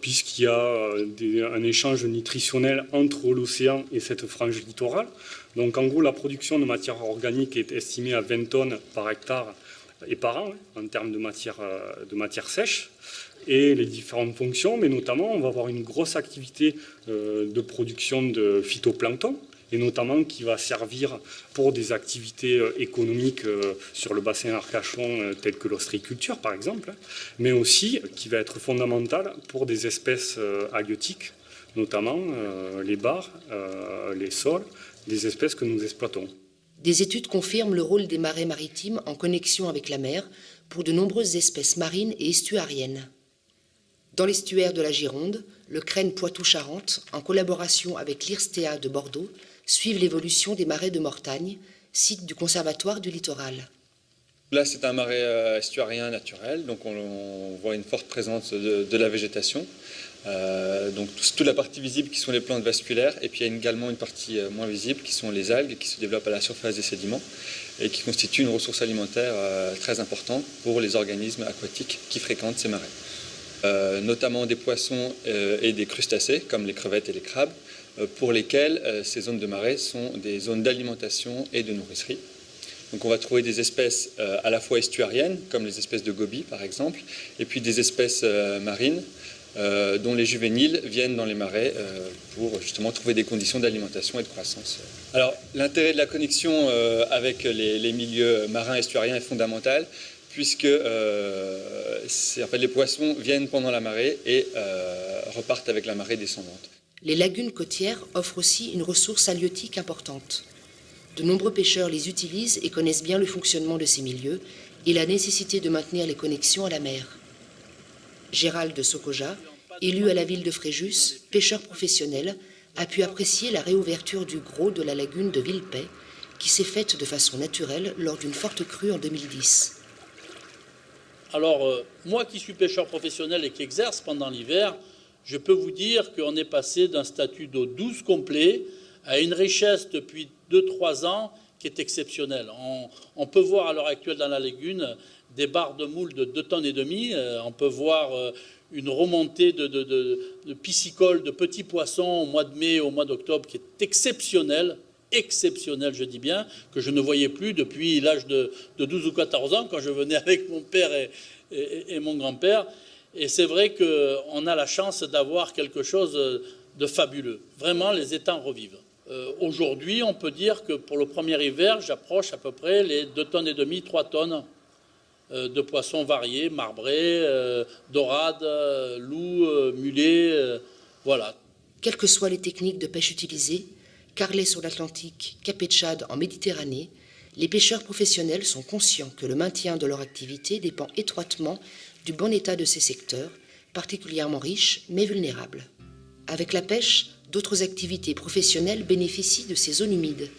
puisqu'il y a un échange nutritionnel entre l'océan et cette frange littorale. Donc, en gros, la production de matière organique est estimée à 20 tonnes par hectare et par an, hein, en termes de matière, de matière sèche et les différentes fonctions, mais notamment on va avoir une grosse activité de production de phytoplancton, et notamment qui va servir pour des activités euh, économiques euh, sur le bassin Arcachon, euh, telles que l'ostréiculture par exemple, mais aussi qui va être fondamentale pour des espèces halieutiques, notamment les bars, les sols, des espèces que nous exploitons. Des études confirment le rôle des marais maritimes en connexion avec la mer pour de nombreuses espèces marines et estuariennes. Dans l'estuaire de la Gironde, le Crène Poitou-Charentes, en collaboration avec l'IRSTEA de Bordeaux, suivent l'évolution des marais de Mortagne, site du Conservatoire du littoral. Là, c'est un marais euh, estuarien naturel, donc on, voit une forte présence de, la végétation. Euh, donc toute la partie visible qui sont les plantes vasculaires, et puis il y a également une partie euh, moins visible qui sont les algues qui se développent à la surface des sédiments et qui constituent une ressource alimentaire très importante pour les organismes aquatiques qui fréquentent ces marais. notamment des poissons et des crustacés comme les crevettes et les crabes, euh, pour lesquelles euh, ces zones de marais sont des zones d'alimentation et de nourricerie. Donc on va trouver des espèces euh, à la fois estuariennes, comme les espèces de gobies par exemple, et puis des espèces marines dont les juvéniles viennent dans les marais pour justement trouver des conditions d'alimentation et de croissance. Alors l'intérêt de la connexion avec les, milieux marins estuariens est fondamental puisque en fait, les poissons viennent pendant la marée et repartent avec la marée descendante. Les lagunes côtières offrent aussi une ressource halieutique importante. De nombreux pêcheurs les utilisent et connaissent bien le fonctionnement de ces milieux et la nécessité de maintenir les connexions à la mer. Gérald de Sokoja, élu à la ville de Fréjus, pêcheur professionnel, a pu apprécier la réouverture du gros de la lagune de Villepay, qui s'est faite de façon naturelle lors d'une forte crue en 2010. Alors, euh, moi qui suis pêcheur professionnel et qui exerce pendant l'hiver, je peux vous dire qu'on est passé d'un statut d'eau douce complet à une richesse depuis 2-3 ans qui est exceptionnelle. On, peut voir à l'heure actuelle dans la lagune des barres de moules de 2 tonnes et demi. Euh, on peut voir euh, une remontée de, de, piscicoles, de petits poissons au mois de mai, au mois d'octobre, qui est exceptionnelle, exceptionnelle, je dis bien, que je ne voyais plus depuis l'âge de, 12 ou 14 ans, quand je venais avec mon père et mon grand-père. Et c'est vrai qu'on a la chance d'avoir quelque chose de fabuleux. Vraiment, les étangs revivent. Euh, aujourd'hui, on peut dire que pour le premier hiver, j'approche à peu près les 2 tonnes et demi, 3 tonnes de poissons variés, marbrés, euh, dorades, loups, mulets, voilà. Quelles que soient les techniques de pêche utilisées, carlet sur l'Atlantique, capé de Chad en Méditerranée, les pêcheurs professionnels sont conscients que le maintien de leur activité dépend étroitement du bon état de ces secteurs, particulièrement riches mais vulnérables. Avec la pêche, d'autres activités professionnelles bénéficient de ces zones humides.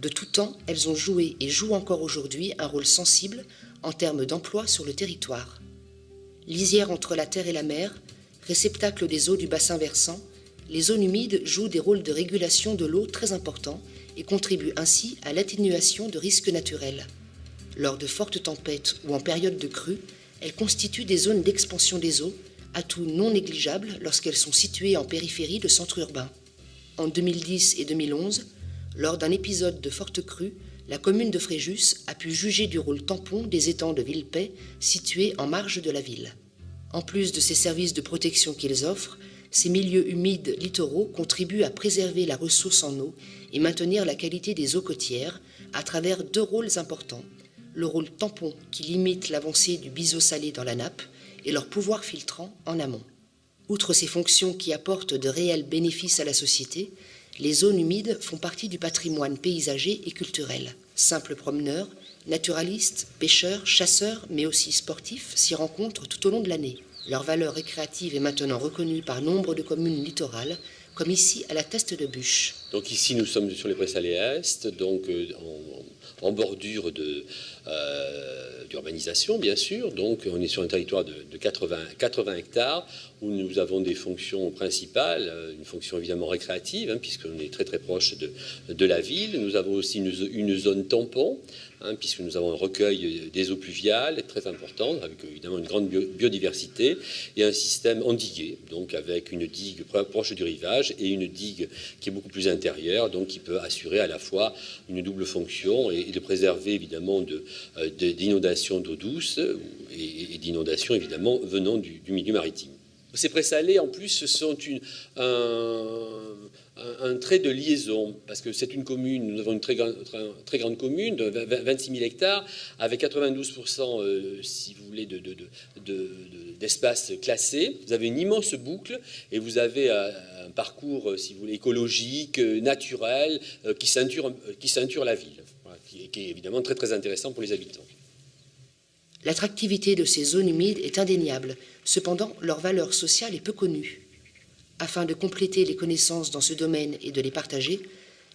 De tout temps, elles ont joué et jouent encore aujourd'hui un rôle sensible en termes d'emploi sur le territoire. Lisière entre la terre et la mer, réceptacle des eaux du bassin versant, les zones humides jouent des rôles de régulation de l'eau très importants et contribuent ainsi à l'atténuation de risques naturels. Lors de fortes tempêtes ou en période de crue, elles constituent des zones d'expansion des eaux, atout non négligeable lorsqu'elles sont situées en périphérie de centres urbains. En 2010 et 2011, lors d'un épisode de forte crue, la commune de Fréjus a pu juger du rôle tampon des étangs de Villepay situés en marge de la ville. En plus de ces services de protection qu'ils offrent, ces milieux humides littoraux contribuent à préserver la ressource en eau et maintenir la qualité des eaux côtières à travers deux rôles importants le rôle tampon qui limite l'avancée du biseau salé dans la nappe et leur pouvoir filtrant en amont. Outre ces fonctions qui apportent de réels bénéfices à la société, les zones humides font partie du patrimoine paysager et culturel. Simples promeneurs, naturalistes, pêcheurs, chasseurs, mais aussi sportifs s'y rencontrent tout au long de l'année. Leur valeur récréative est maintenant reconnue par nombre de communes littorales, comme ici à la Teste de Bûche. Donc ici nous sommes sur les Pressalés Est, donc euh, en, bordure euh, d'urbanisation bien sûr. Donc on est sur un territoire de, 80, 80, hectares où nous avons des fonctions principales, euh, une fonction évidemment récréative hein, puisqu'on est très très proche de, de, la ville. Nous avons aussi une, une zone tampon Hein, puisque nous avons un recueil des eaux pluviales très important, avec évidemment une grande biodiversité, et un système endigué, donc avec une digue proche du rivage et une digue qui est beaucoup plus donc qui peut assurer à la fois une double fonction et, de préserver évidemment euh, d'inondations d'eau douce et, d'inondations évidemment venant du, milieu maritime. Ces présalés, en plus, sont un, trait de liaison, parce que c'est une commune, nous avons une très, grande, commune de 26 000 hectares, avec 92%, euh, si vous voulez, d'espace de, classé. Vous avez une immense boucle et vous avez euh, un parcours, euh, si vous écologique, naturel, qui, ceinture, la ville, qui, qui est évidemment très intéressant pour les habitants. L'attractivité de ces zones humides est indéniable. Cependant, leur valeur sociale est peu connue. Afin de compléter les connaissances dans ce domaine et de les partager,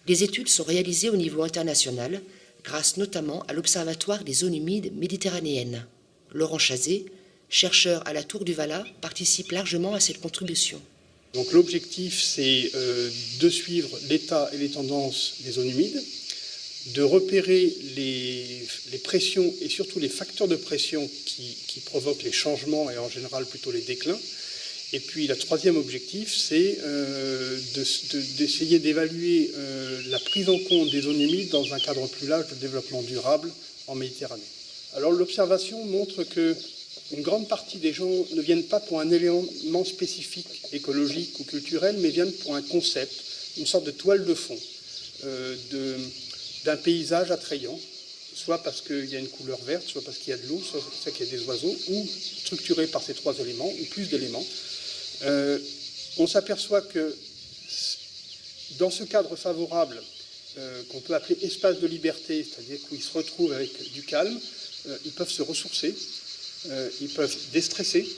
des études sont réalisées au niveau international, grâce notamment à l'Observatoire des zones humides méditerranéennes. Laurent Chazé, chercheur à la Tour du Vala, participe largement à cette contribution. L'objectif, c'est euh, de suivre l'état et les tendances des zones humides, de repérer les, pressions et surtout les facteurs de pression qui, provoquent les changements et en général plutôt les déclins, et puis le troisième objectif, c'est euh, d'essayer d'évaluer euh, la prise en compte des zones humides dans un cadre plus large de développement durable en Méditerranée. Alors l'observation montre que une grande partie des gens ne viennent pas pour un élément spécifique écologique ou culturel, mais viennent pour un concept, une sorte de toile de fond euh, d'un paysage attrayant, soit parce qu'il y a une couleur verte, soit parce qu'il y a de l'eau, soit parce qu'il y a des oiseaux, ou structuré par ces trois éléments, ou plus d'éléments. Euh, on s'aperçoit que dans ce cadre favorable, euh, qu'on peut appeler espace de liberté, c'est-à-dire qu'ils se retrouvent avec du calme, euh, ils peuvent se ressourcer, ils peuvent déstresser,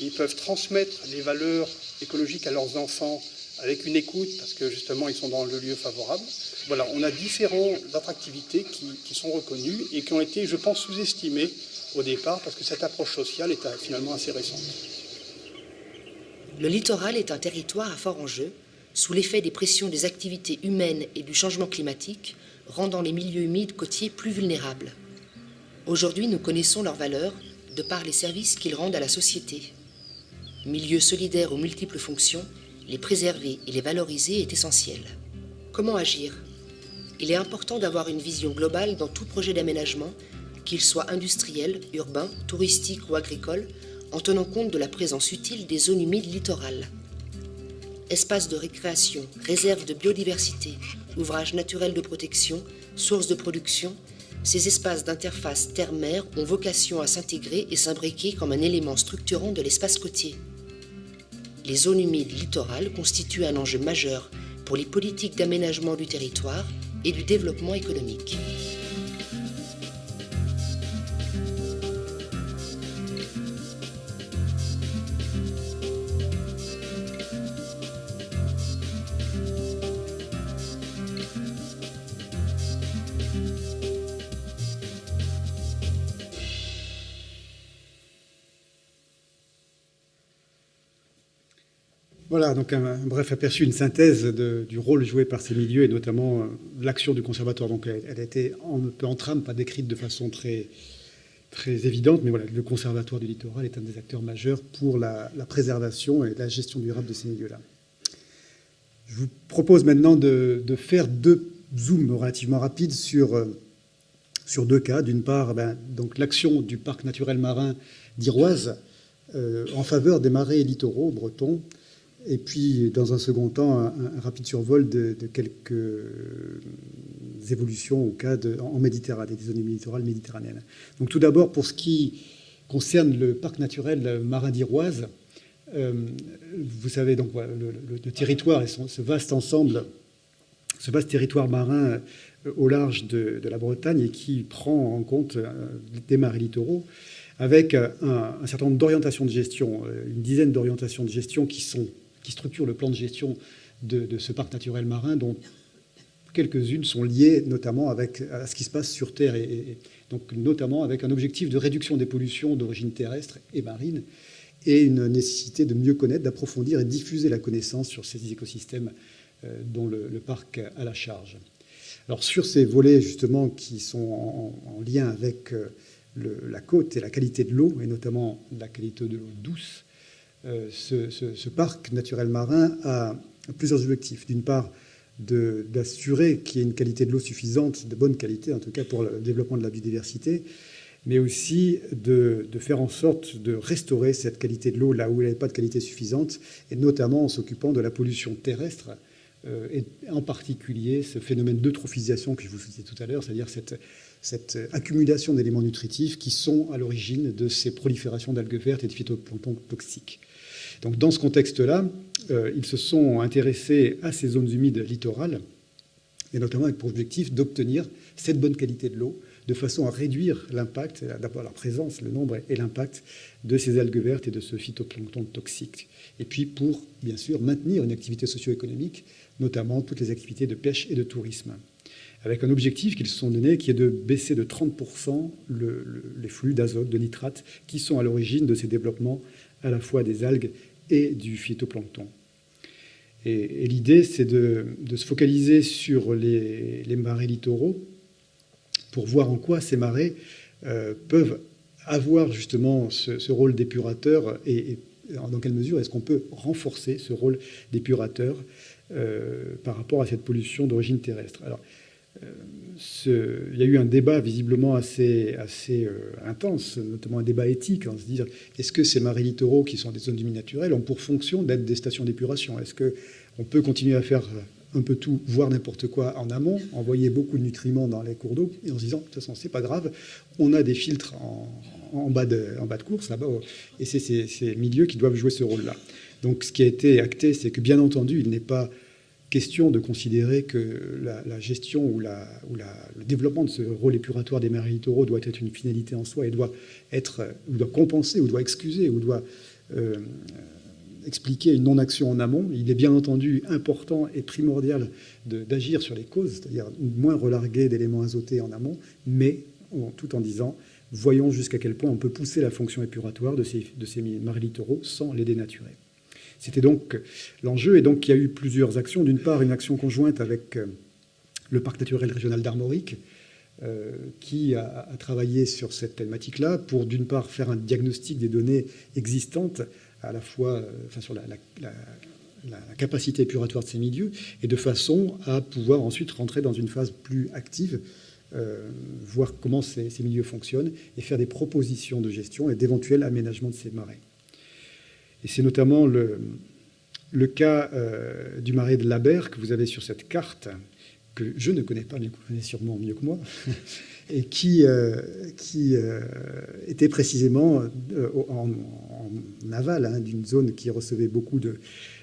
ils peuvent transmettre les valeurs écologiques à leurs enfants avec une écoute, parce que justement ils sont dans le lieu favorable. Voilà, on a différentes attractivités qui, sont reconnues et qui ont été, je pense, sous-estimées au départ, parce que cette approche sociale est finalement assez récente. Le littoral est un territoire à fort enjeu, sous l'effet des pressions des activités humaines et du changement climatique, rendant les milieux humides côtiers plus vulnérables. Aujourd'hui, nous connaissons leur valeur de par les services qu'ils rendent à la société. Milieux solidaires aux multiples fonctions, les préserver et les valoriser est essentiel. Comment agir? Il est important d'avoir une vision globale dans tout projet d'aménagement, qu'il soit industriel, urbain, touristique ou agricole, en tenant compte de la présence utile des zones humides littorales. Espaces de récréation, réserves de biodiversité, ouvrages naturels de protection, sources de production, ces espaces d'interface terre-mer ont vocation à s'intégrer et s'imbriquer comme un élément structurant de l'espace côtier. Les zones humides littorales constituent un enjeu majeur pour les politiques d'aménagement du territoire et du développement économique. Voilà, donc un, bref aperçu, une synthèse du rôle joué par ces milieux et notamment euh, l'action du conservatoire. Donc elle, a été un peu en trame, pas décrite de façon très, évidente, mais voilà, le conservatoire du littoral est un des acteurs majeurs pour la, préservation et la gestion durable de ces milieux-là. Je vous propose maintenant de, faire deux zooms relativement rapides sur, euh, deux cas. D'une part, ben, donc l'action du parc naturel marin d'Iroise euh, en faveur des marais littoraux bretons et puis, dans un second temps, un, rapide survol de, quelques évolutions au cas de, en Méditerranée, des zones littorales méditerranéennes. Donc, tout d'abord, pour ce qui concerne le parc naturel marin d'Iroise, euh, vous savez donc le, territoire et ce vaste ensemble ce vaste territoire marin au large de, la Bretagne et qui prend en compte des marais littoraux avec un, certain nombre d'orientations de gestion, une dizaine d'orientations de gestion qui, sont, qui structurent le plan de gestion de, ce parc naturel marin, dont quelques-unes sont liées notamment avec, à ce qui se passe sur Terre, et, donc notamment avec un objectif de réduction des pollutions d'origine terrestre et marine, et une nécessité de mieux connaître, d'approfondir et diffuser la connaissance sur ces écosystèmes euh, dont le, parc a la charge. Alors sur ces volets justement qui sont en, lien avec euh, la côte et la qualité de l'eau, et notamment la qualité de l'eau douce, euh, ce, parc naturel marin a plusieurs objectifs. D'une part, d'assurer qu'il y ait une qualité de l'eau suffisante, de bonne qualité en tout cas pour le développement de la biodiversité, mais aussi de, faire en sorte de restaurer cette qualité de l'eau là où elle n'avait pas de qualité suffisante, et notamment en s'occupant de la pollution terrestre, euh, et en particulier ce phénomène d'eutrophisation que je vous citais tout à l'heure, c'est-à-dire cette, cette accumulation d'éléments nutritifs qui sont à l'origine de ces proliférations d'algues vertes et de phytoplancton toxiques. Dans ce contexte-là, euh, ils se sont intéressés à ces zones humides littorales, et notamment avec pour objectif d'obtenir cette bonne qualité de l'eau, de façon à réduire l'impact, d'abord la présence, le nombre et l'impact de ces algues vertes et de ce phytoplancton toxique. Et puis pour, bien sûr, maintenir une activité socio-économique, notamment toutes les activités de pêche et de tourisme avec un objectif qu'ils se sont donné qui est de baisser de 30% les flux d'azote, de nitrate, qui sont à l'origine de ces développements à la fois des algues et du phytoplancton. Et, l'idée, c'est de, se focaliser sur les, marais littoraux pour voir en quoi ces marais euh, peuvent avoir justement ce, rôle d'épurateur et, dans quelle mesure est-ce qu'on peut renforcer ce rôle d'épurateur euh, par rapport à cette pollution d'origine terrestre. Il y a eu un débat visiblement assez, euh, intense, notamment un débat éthique, en se disant est-ce que ces marais littoraux, qui sont des zones humides naturelles, ont pour fonction d'être des stations d'épuration? Est-ce qu'on peut continuer à faire un peu tout, voire n'importe quoi en amont, envoyer beaucoup de nutriments dans les cours d'eau, et en se disant, de toute façon, c'est pas grave, on a des filtres en, bas, de, en bas de course, là-bas, et c'est ces milieux qui doivent jouer ce rôle-là. Donc ce qui a été acté, c'est que bien entendu, il n'est pas question de considérer que la, gestion ou, le développement de ce rôle épuratoire des marais littoraux doit être une finalité en soi et doit, être, ou doit compenser, ou doit excuser, ou doit euh, expliquer une non-action en amont. Il est bien entendu important et primordial d'agir sur les causes, c'est-à-dire moins relarguer d'éléments azotés en amont, mais tout en disant voyons jusqu'à quel point on peut pousser la fonction épuratoire de ces, de littoraux sans les dénaturer. C'était donc l'enjeu. Et donc, il y a eu plusieurs actions. D'une part, une action conjointe avec euh, le parc naturel régional d'Armorique, euh, qui a, travaillé sur cette thématique-là pour, d'une part, faire un diagnostic des données existantes, à la fois euh, sur la, capacité épuratoire de ces milieux, et de façon à pouvoir ensuite rentrer dans une phase plus active, voir comment ces, ces milieux fonctionnent, et faire des propositions de gestion et d'éventuels aménagements de ces marais. Et c'est notamment le, le cas euh, du marais de Laber que vous avez sur cette carte, que je ne connais pas, mais vous connaissez sûrement mieux que moi, et qui, euh, qui euh, était précisément en, aval hein, d'une zone qui recevait beaucoup de,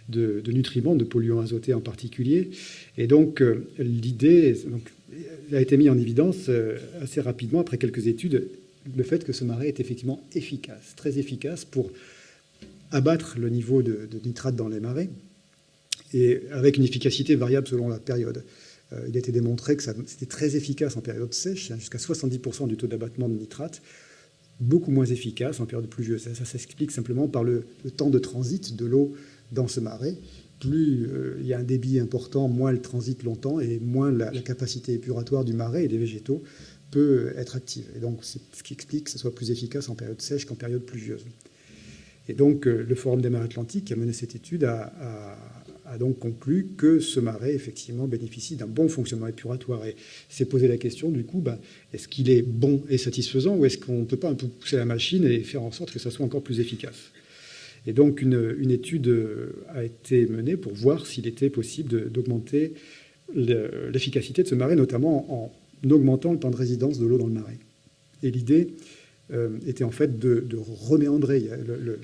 de, nutriments, de polluants azotés en particulier. Et donc l'idée a été mise en évidence assez rapidement, après quelques études, le fait que ce marais est effectivement efficace, très efficace pour abattre le niveau de, nitrate dans les marais, et avec une efficacité variable selon la période. Euh, il a été démontré que c'était très efficace en période sèche, hein, jusqu'à 70% du taux d'abattement de nitrate, beaucoup moins efficace en période pluvieuse. Ça, s'explique simplement par le, temps de transit de l'eau dans ce marais. Plus euh, il y a un débit important, moins elle transite longtemps et moins la, la, capacité épuratoire du marais et des végétaux peut être active. Et donc, c'est ce qui explique que ce soit plus efficace en période sèche qu'en période pluvieuse. Et donc, euh, le Forum des marais atlantiques qui a mené cette étude a, donc conclu que ce marais, effectivement, bénéficie d'un bon fonctionnement épuratoire. Et s'est posé la question, du coup, ben, est-ce qu'il est bon et satisfaisant ou est-ce qu'on ne peut pas un peu pousser la machine et faire en sorte que ça soit encore plus efficace? Et donc, une, étude euh, a été menée pour voir s'il était possible d'augmenter l'efficacité de ce marais, notamment en augmentant le temps de résidence de l'eau dans le marais. Et l'idée était en fait de, reméandrer. Le,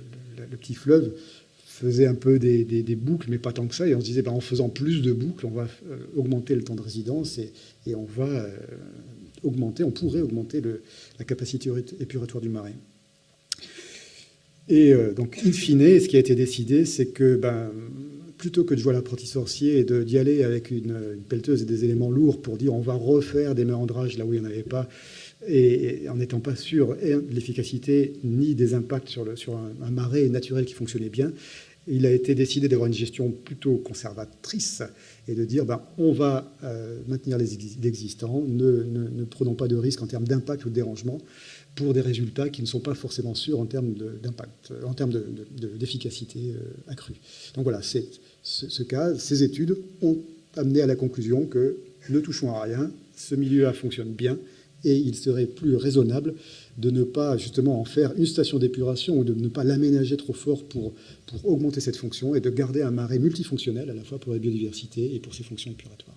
petit fleuve faisait un peu des, boucles, mais pas tant que ça. Et on se disait, ben, en faisant plus de boucles, on va augmenter le temps de résidence et, on va augmenter, on pourrait augmenter la capacité épuratoire du marais. Et donc, in fine, ce qui a été décidé, c'est que ben, plutôt que de jouer à l'apprenti sorcier et d'y aller avec une, pelleteuse et des éléments lourds pour dire on va refaire des méandrages là où il n'y en avait pas, et, en n'étant pas sûr de l'efficacité ni des impacts sur, un, marais naturel qui fonctionnait bien, il a été décidé d'avoir une gestion plutôt conservatrice et de dire ben, on va euh, maintenir l'existant, ne, ne, prenons pas de risques en termes d'impact ou de dérangement pour des résultats qui ne sont pas forcément sûrs en termes d'efficacité euh, accrue. Donc voilà, ce, cas, ces études ont amené à la conclusion que ne touchons à rien, ce milieu-là fonctionne bien, et il serait plus raisonnable de ne pas justement en faire une station d'épuration ou de ne pas l'aménager trop fort pour, pour augmenter cette fonction et de garder un marais multifonctionnel à la fois pour la biodiversité et pour ses fonctions épuratoires.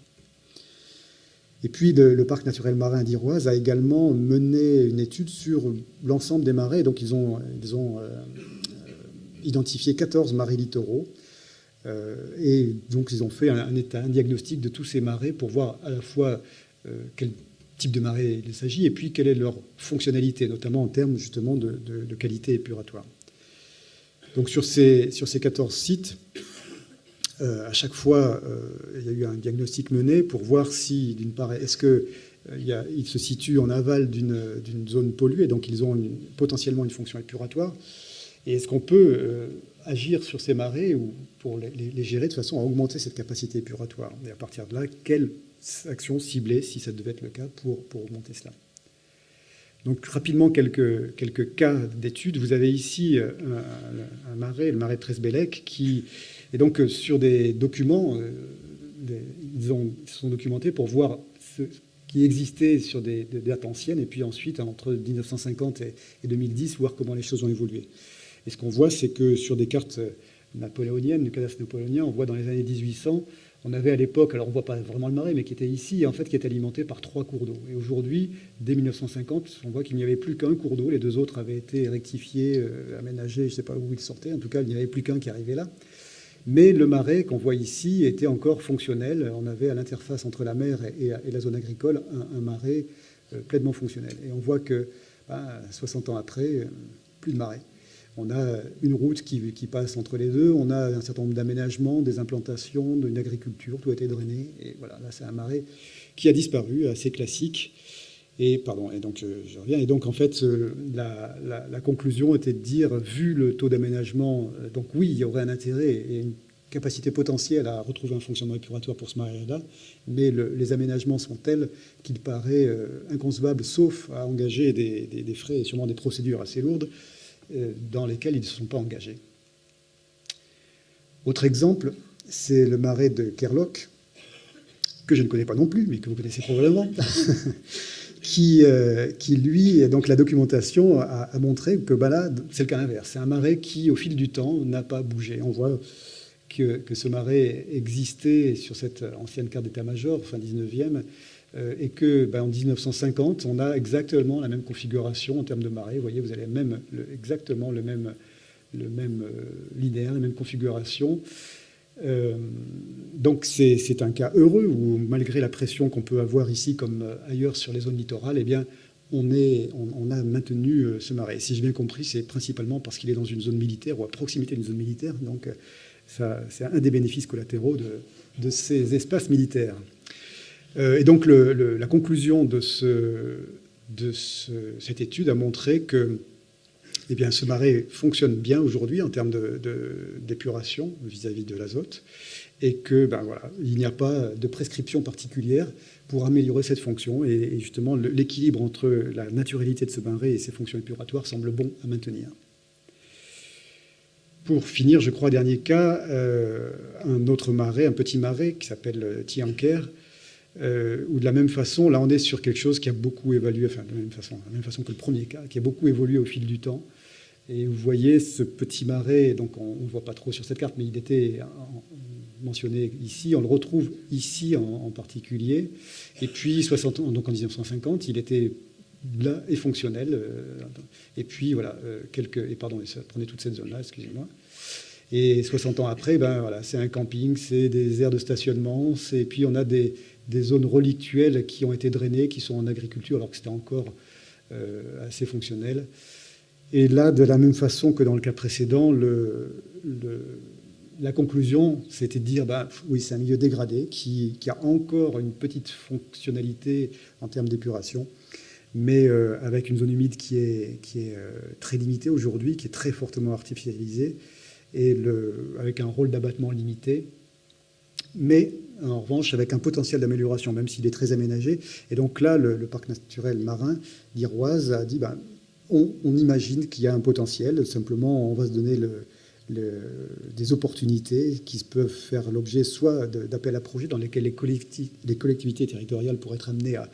Et puis le, parc naturel marin d'Iroise a également mené une étude sur l'ensemble des marais. Donc ils ont, ils ont euh, identifié 14 marais littoraux euh, et donc, ils ont fait un, état, un diagnostic de tous ces marais pour voir à la fois euh, type de marée il s'agit et puis quelle est leur fonctionnalité, notamment en termes justement de, qualité épuratoire. Donc, sur ces, sur ces 14 sites, euh, à chaque fois, il y a eu un diagnostic mené pour voir si, d'une part, est-ce qu'ils se situent en aval d'une zone polluée, donc ils ont potentiellement une fonction épuratoire, et est-ce qu'on peut agir sur ces marées ou pour les, gérer de façon à augmenter cette capacité épuratoire? Et à partir de là, quelle action cibler, si ça devait être le cas, pour, pour cela donc rapidement, quelques, quelques cas d'études. Vous avez ici euh, un, marais, le marais de qui est donc euh, sur des documents, euh, ils, ont, sont documentés pour voir ce qui existait sur des, dates anciennes, et puis ensuite, entre 1950 et, et 2010, voir comment les choses ont évolué. Et ce qu'on voit, c'est que sur des cartes napoléoniennes, du cadastre napoléonien, on voit dans les années 1800, on avait à l'époque, alors on ne voit pas vraiment le marais, mais qui était ici, en fait, qui était alimenté par trois cours d'eau. Et aujourd'hui, dès 1950, on voit qu'il n'y avait plus qu'un cours d'eau. Les deux autres avaient été rectifiés, euh, aménagés, je ne sais pas où ils sortaient. En tout cas, il n'y avait plus qu'un qui arrivait là. Mais le marais qu'on voit ici était encore fonctionnel. On avait à l'interface entre la mer et, la zone agricole un, marais euh, pleinement fonctionnel. Et on voit que 60 bah, ans après, euh, plus de marais. On a une route qui, passe entre les deux, on a un certain nombre d'aménagements, des implantations, d'une agriculture, tout a été drainé. Et voilà, là c'est un marais qui a disparu, assez classique. Et pardon, et donc je, reviens. Et donc en fait, euh, la, conclusion était de dire, vu le taux d'aménagement, euh, donc oui, il y aurait un intérêt et une capacité potentielle à retrouver un fonctionnement épuratoire pour ce marais-là, mais les aménagements sont tels qu'il paraît euh, inconcevable, sauf à engager des, frais et sûrement des procédures assez lourdes, euh, dans lesquels ils ne se sont pas engagés. Autre exemple, c'est le marais de Kerlock, que je ne connais pas non plus, mais que vous connaissez probablement, qui, euh, qui, lui, donc la documentation a, montré que bah là, c'est le cas inverse. C'est un marais qui, au fil du temps, n'a pas bougé. On voit que, que, ce marais existait sur cette ancienne carte d'état-major, fin 19e, euh, et que ben, en 1950, on a exactement la même configuration en termes de marée. Vous voyez, vous avez même exactement le même, le même euh, linéaire, la même configuration. Euh, donc c'est un cas heureux où, malgré la pression qu'on peut avoir ici comme ailleurs sur les zones littorales, eh bien, on, a maintenu ce marais. si j'ai bien compris, c'est principalement parce qu'il est dans une zone militaire ou à proximité d'une zone militaire. Donc c'est un des bénéfices collatéraux de ces espaces militaires. Euh, et donc la conclusion de, cette étude a montré que eh bien, ce marais fonctionne bien aujourd'hui en termes d'épuration vis-à-vis de l'azote et que ben, il n'y a pas de prescription particulière pour améliorer cette fonction et, justement l'équilibre entre la naturalité de ce marais et ses fonctions épuratoires semble bon à maintenir. Pour finir, je crois, dernier cas, euh, un autre marais, un petit marais qui s'appelle Tianker, euh, ou de la même façon, là on est sur quelque chose qui a beaucoup évolué, enfin de la même façon, que le premier cas, qui a beaucoup évolué au fil du temps. Et vous voyez ce petit marais, donc on ne voit pas trop sur cette carte, mais il était mentionné ici, on le retrouve ici en, particulier. Et puis 60 ans, donc en 1950, il était là et fonctionnel. Euh, et puis voilà, euh, quelques, et pardon, ça prenait toute cette zone-là, excusez-moi. Et 60 ans après, ben voilà, c'est un camping, c'est des aires de stationnement, et puis on a des, zones relictuelles qui ont été drainées, qui sont en agriculture, alors que c'était encore euh, assez fonctionnel. Et là, de la même façon que dans le cas précédent, la conclusion, c'était de dire, ben, oui, c'est un milieu dégradé qui, a encore une petite fonctionnalité en termes d'épuration, mais euh, avec une zone humide qui est, qui est euh, très limitée aujourd'hui, qui est très fortement artificialisée, et avec un rôle d'abattement limité, mais en revanche avec un potentiel d'amélioration, même s'il est très aménagé. Et donc là, le, parc naturel marin d'Iroise a dit, ben, on, imagine qu'il y a un potentiel, simplement on va se donner des opportunités qui peuvent faire l'objet soit d'appels à projets dans lesquels les, collectivités territoriales pourraient être amenées à,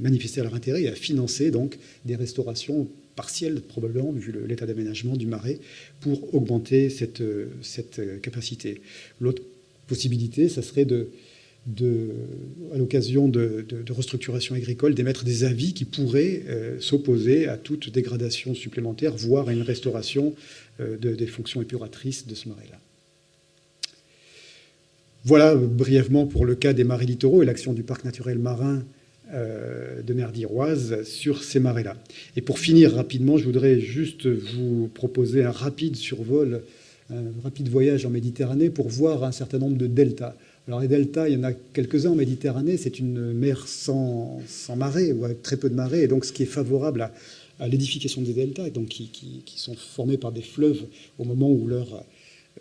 manifester leur intérêt et à financer donc des restaurations partielle probablement, vu l'état d'aménagement du marais, pour augmenter cette, cette capacité. L'autre possibilité, ça serait de, à l'occasion de, restructuration agricole, d'émettre des avis qui pourraient euh, s'opposer à toute dégradation supplémentaire, voire à une restauration euh, des fonctions épuratrices de ce marais-là. Voilà brièvement pour le cas des marais littoraux et l'action du parc naturel marin euh, de mer d'Iroise sur ces marais-là. Et pour finir rapidement, je voudrais juste vous proposer un rapide survol, un rapide voyage en Méditerranée pour voir un certain nombre de deltas. Alors les deltas, il y en a quelques-uns en Méditerranée, c'est une mer sans, sans marée ou avec très peu de marée, et donc ce qui est favorable à, l'édification des deltas, donc qui, sont formés par des fleuves au moment où leur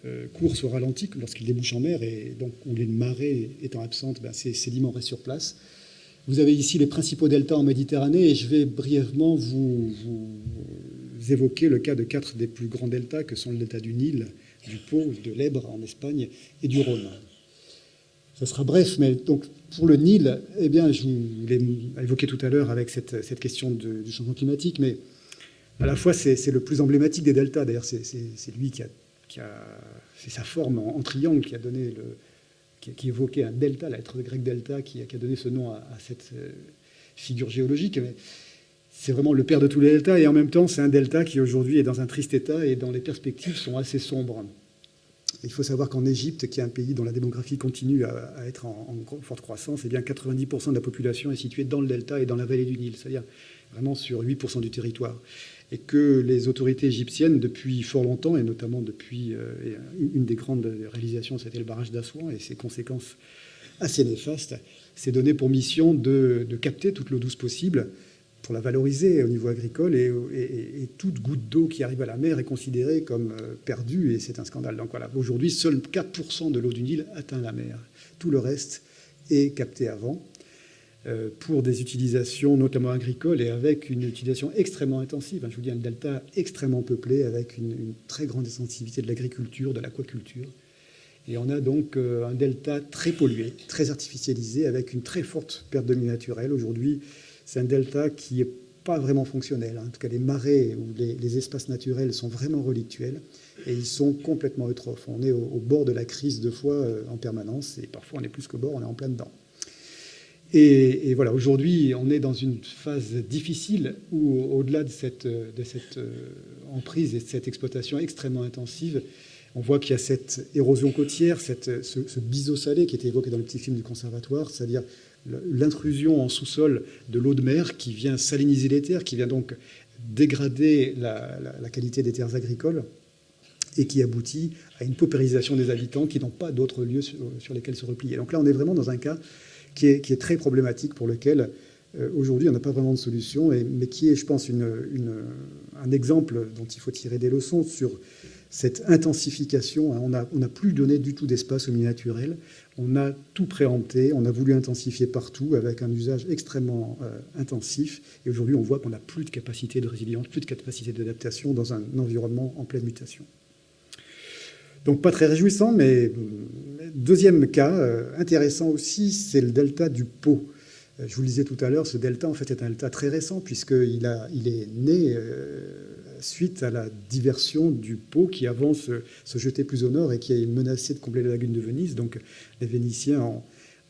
euh, cours se ralentit, lorsqu'ils débouchent en mer, et donc où les marées étant absentes, ben, ces sédiments restent sur place. Vous avez ici les principaux deltas en Méditerranée et je vais brièvement vous, évoquer le cas de quatre des plus grands deltas que sont le delta du Nil, du Pô, de l'Ebre en Espagne et du Rhône. Ça sera bref, mais donc pour le Nil, eh bien, je vous l'ai évoqué tout à l'heure avec cette, question du changement climatique, mais à la fois c'est le plus emblématique des deltas. D'ailleurs, c'est lui qui a, c'est sa forme en, triangle qui a donné le, qui, évoquait un delta, la lettre grecque delta, qui, a donné ce nom à, cette euh, figure géologique. C'est vraiment le père de tous les deltas, et en même temps, c'est un delta qui aujourd'hui est dans un triste état et dont les perspectives sont assez sombres. Il faut savoir qu'en Égypte, qui est un pays dont la démographie continue à, être en, forte croissance, eh bien 90% de la population est située dans le delta et dans la vallée du Nil, c'est-à-dire vraiment sur 8% du territoire et que les autorités égyptiennes, depuis fort longtemps, et notamment depuis euh, une des grandes réalisations, c'était le barrage d'Assouan et ses conséquences assez néfastes, s'est donné pour mission de, capter toute l'eau douce possible pour la valoriser au niveau agricole et, toute goutte d'eau qui arrive à la mer est considérée comme euh, perdue et c'est un scandale. Donc voilà, aujourd'hui, seul 4% de l'eau du Nil atteint la mer. Tout le reste est capté avant. Euh, pour des utilisations notamment agricoles et avec une utilisation extrêmement intensive. Je vous dis un delta extrêmement peuplé avec une, très grande intensivité de l'agriculture, de l'aquaculture. Et on a donc euh, un delta très pollué, très artificialisé, avec une très forte perte de milieu naturel. Aujourd'hui, c'est un delta qui n'est pas vraiment fonctionnel. En tout cas, les marais ou les, espaces naturels sont vraiment relictuels et ils sont complètement eutrophes. On est au, bord de la crise deux fois euh, en permanence et parfois on est plus qu'au bord, on est en plein dedans. Et, voilà, aujourd'hui, on est dans une phase difficile où, au-delà de cette, de cette euh, emprise et de cette exploitation extrêmement intensive, on voit qu'il y a cette érosion côtière, cette, ce, ce biseau salé qui était évoqué dans le petit film du conservatoire, c'est-à-dire l'intrusion en sous-sol de l'eau de mer qui vient saliniser les terres, qui vient donc dégrader la, qualité des terres agricoles et qui aboutit à une paupérisation des habitants qui n'ont pas d'autres lieux sur, lesquels se replier. Donc là, on est vraiment dans un cas qui est, très problématique, pour lequel euh, aujourd'hui on n'a pas vraiment de solution, mais qui est, je pense, un exemple dont il faut tirer des leçons sur cette intensification. Hein. On n'a plus donné du tout d'espace au milieu naturel, on a tout préempté, on a voulu intensifier partout avec un usage extrêmement euh, intensif, et aujourd'hui on voit qu'on n'a plus de capacité de résilience, plus de capacité d'adaptation dans un environnement en pleine mutation. Donc pas très réjouissant, mais deuxième cas, euh, intéressant aussi, c'est le delta du Pau. Euh, je vous le disais tout à l'heure, ce delta en fait est un delta très récent puisqu'il il est né suite à la diversion du Pau qui avant se, jetait plus au nord et qui a menacé de combler la lagune de Venise. Donc les Vénitiens,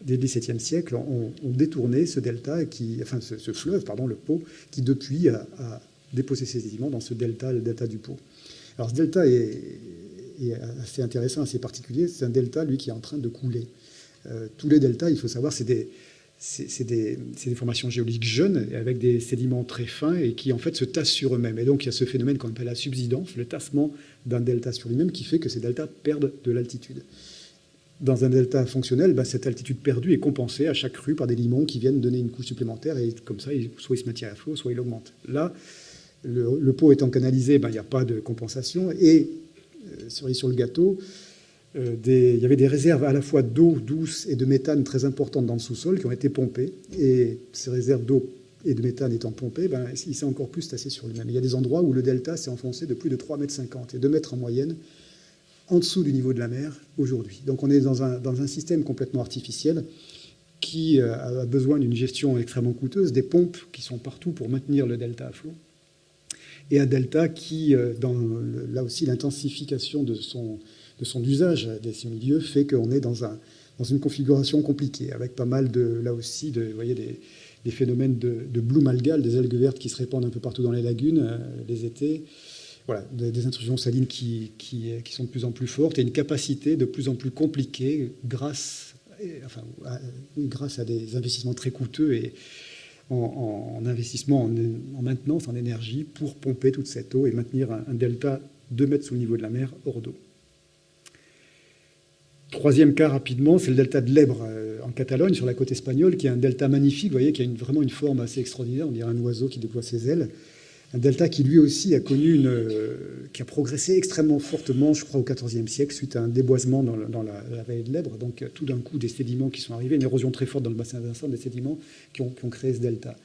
dès le XVIIe siècle, ont, détourné ce delta, enfin ce, fleuve, pardon, le Pau, qui depuis a, déposé ses sédiments dans ce delta, le delta du Pau. Alors ce delta est assez intéressant, assez particulier. C'est un delta, lui, qui est en train de couler. tous les deltas, il faut savoir, c'est des, c'est des, formations géologiques jeunes avec des sédiments très fins et qui en fait se tassent sur eux-mêmes. Et donc il y a ce phénomène qu'on appelle la subsidence, le tassement d'un delta sur lui-même qui fait que ces deltas perdent de l'altitude. Dans un delta fonctionnel, ben, cette altitude perdue est compensée à chaque crue par des limons qui viennent donner une couche supplémentaire et comme ça, soit il se maintient à flot, soit il augmente. Là, le, pot étant canalisé, ben, il n'y a pas de compensation et, euh, cerise sur le gâteau, euh, il y avait des réserves à la fois d'eau douce et de méthane très importantes dans le sous-sol qui ont été pompées. Et ces réserves d'eau et de méthane étant pompées, ben, il s'est encore plus tassé sur lui-même. Il y a des endroits où le delta s'est enfoncé de plus de 3,50 mètres et 2 mètres en moyenne en dessous du niveau de la mer aujourd'hui. Donc on est dans un, dans un système complètement artificiel qui euh, a besoin d'une gestion extrêmement coûteuse, des pompes qui sont partout pour maintenir le delta à flot, et un delta qui, euh, dans là aussi l'intensification de son, de son usage de ces milieux fait qu'on est dans, un, dans une configuration compliquée, avec pas mal de, là aussi, de, voyez, des, phénomènes de, de bloom algal, des algues vertes qui se répandent un peu partout dans les lagunes euh, les étés. Voilà, des, intrusions salines qui, qui, qui, sont de plus en plus fortes et une capacité de plus en plus compliquée grâce, enfin, à, grâce à des investissements très coûteux et en, investissement en, maintenance, en énergie, pour pomper toute cette eau et maintenir un, un delta 2 mètres sous le niveau de la mer hors d'eau. Troisième cas rapidement, c'est le delta de l'Ebre euh, en Catalogne, sur la côte espagnole, qui est un delta magnifique, vous voyez, qui a vraiment une forme assez extraordinaire, on dirait un oiseau qui déploie ses ailes. Un delta qui lui aussi a connu une, euh, qui a progressé extrêmement fortement, je crois, au XIVe siècle, suite à un déboisement dans, la, vallée de l'Ebre. Donc tout d'un coup, des sédiments qui sont arrivés, une érosion très forte dans le bassin versant, des sédiments qui ont, créé ce delta.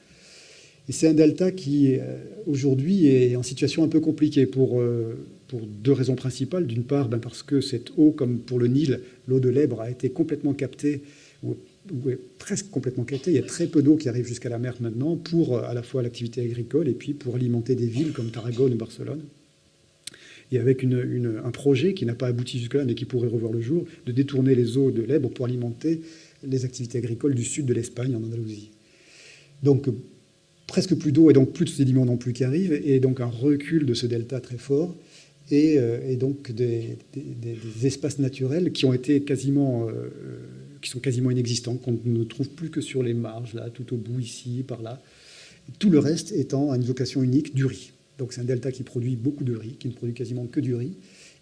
Et c'est un delta qui, euh, aujourd'hui, est en situation un peu compliquée pour pour deux raisons principales. D'une part, ben parce que cette eau, comme pour le Nil, l'eau de l'Ebre a été complètement captée, ou, presque complètement captée. Il y a très peu d'eau qui arrive jusqu'à la mer maintenant pour euh, à la fois l'activité agricole et puis pour alimenter des villes comme Tarragone ou Barcelone. Et avec un projet qui n'a pas abouti jusque-là, mais qui pourrait revoir le jour, de détourner les eaux de l'Ebre pour alimenter les activités agricoles du sud de l'Espagne, en Andalousie. Donc, presque plus d'eau et donc plus de sédiments non plus qui arrivent, et donc un recul de ce delta très fort. Euh, et, donc des, espaces naturels qui ont été euh, qui sont quasiment inexistants, qu'on ne trouve plus que sur les marges, là, tout au bout, ici, par là. Tout le reste étant à une vocation unique du riz. Donc c'est un delta qui produit beaucoup de riz, qui ne produit quasiment que du riz,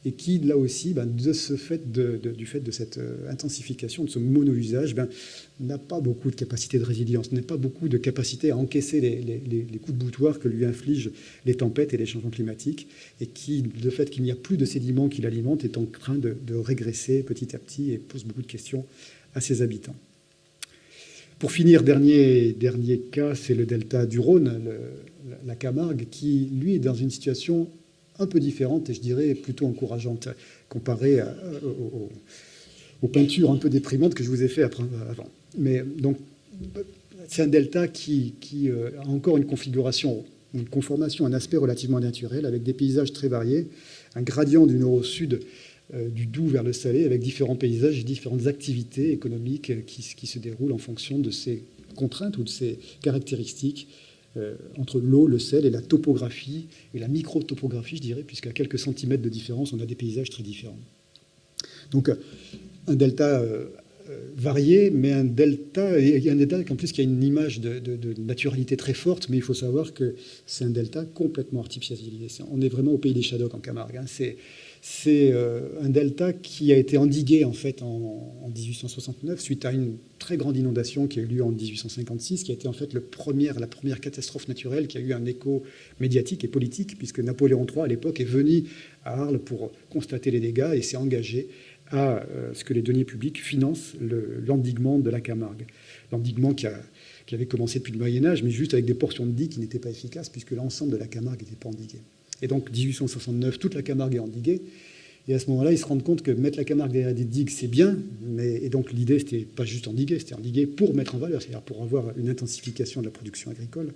et qui, là aussi, ben, de ce fait du fait de cette euh, intensification, de ce mono-usage, ben, n'a pas beaucoup de capacité de résilience, n'a pas beaucoup de capacité à encaisser les, coups de boutoir que lui infligent les tempêtes et les changements climatiques, et qui, le fait qu'il n'y a plus de sédiments qui l'alimentent, est en train de, régresser petit à petit et pose beaucoup de questions à ses habitants. Pour finir, dernier, dernier cas, c'est le delta du Rhône, la Camargue, qui, lui, est dans une situation un peu différente et je dirais plutôt encourageante comparée aux, peintures un peu déprimantes que je vous ai fait avant. Mais donc, c'est un delta qui, euh, a encore une configuration, une conformation, un aspect relativement naturel avec des paysages très variés, un gradient du nord au sud euh, du doux vers le salé avec différents paysages et différentes activités économiques qui, qui se déroulent en fonction de ces contraintes ou de ces caractéristiques euh, entre l'eau, le sel et la topographie, et la micro-topographie, je dirais, puisqu'à quelques centimètres de différence, on a des paysages très différents. Donc, un delta euh, euh, varié, mais un delta, a un delta en plus qui a une image de, naturalité très forte, mais il faut savoir que c'est un delta complètement artificialisé. On est vraiment au pays des Shadocks en Camargue. Hein. C'est c'est euh, un delta qui a été endigué en fait en, 1869 suite à une très grande inondation qui a eu lieu en 1856, qui a été en fait la première catastrophe naturelle qui a eu un écho médiatique et politique, puisque Napoléon III à l'époque est venu à Arles pour constater les dégâts et s'est engagé à euh, ce que les deniers publics financent l'endiguement de la Camargue. L'endiguement qui, avait commencé depuis le Moyen Âge, mais juste avec des portions de digues qui n'étaient pas efficaces, puisque l'ensemble de la Camargue n'était pas endigué. Et donc, 1869, toute la Camargue est endiguée. Et à ce moment-là, ils se rendent compte que mettre la Camargue derrière des digues, c'est bien. Mais, et donc, l'idée, c'était pas juste endiguer, c'était endiguer pour mettre en valeur, c'est-à-dire pour avoir une intensification de la production agricole.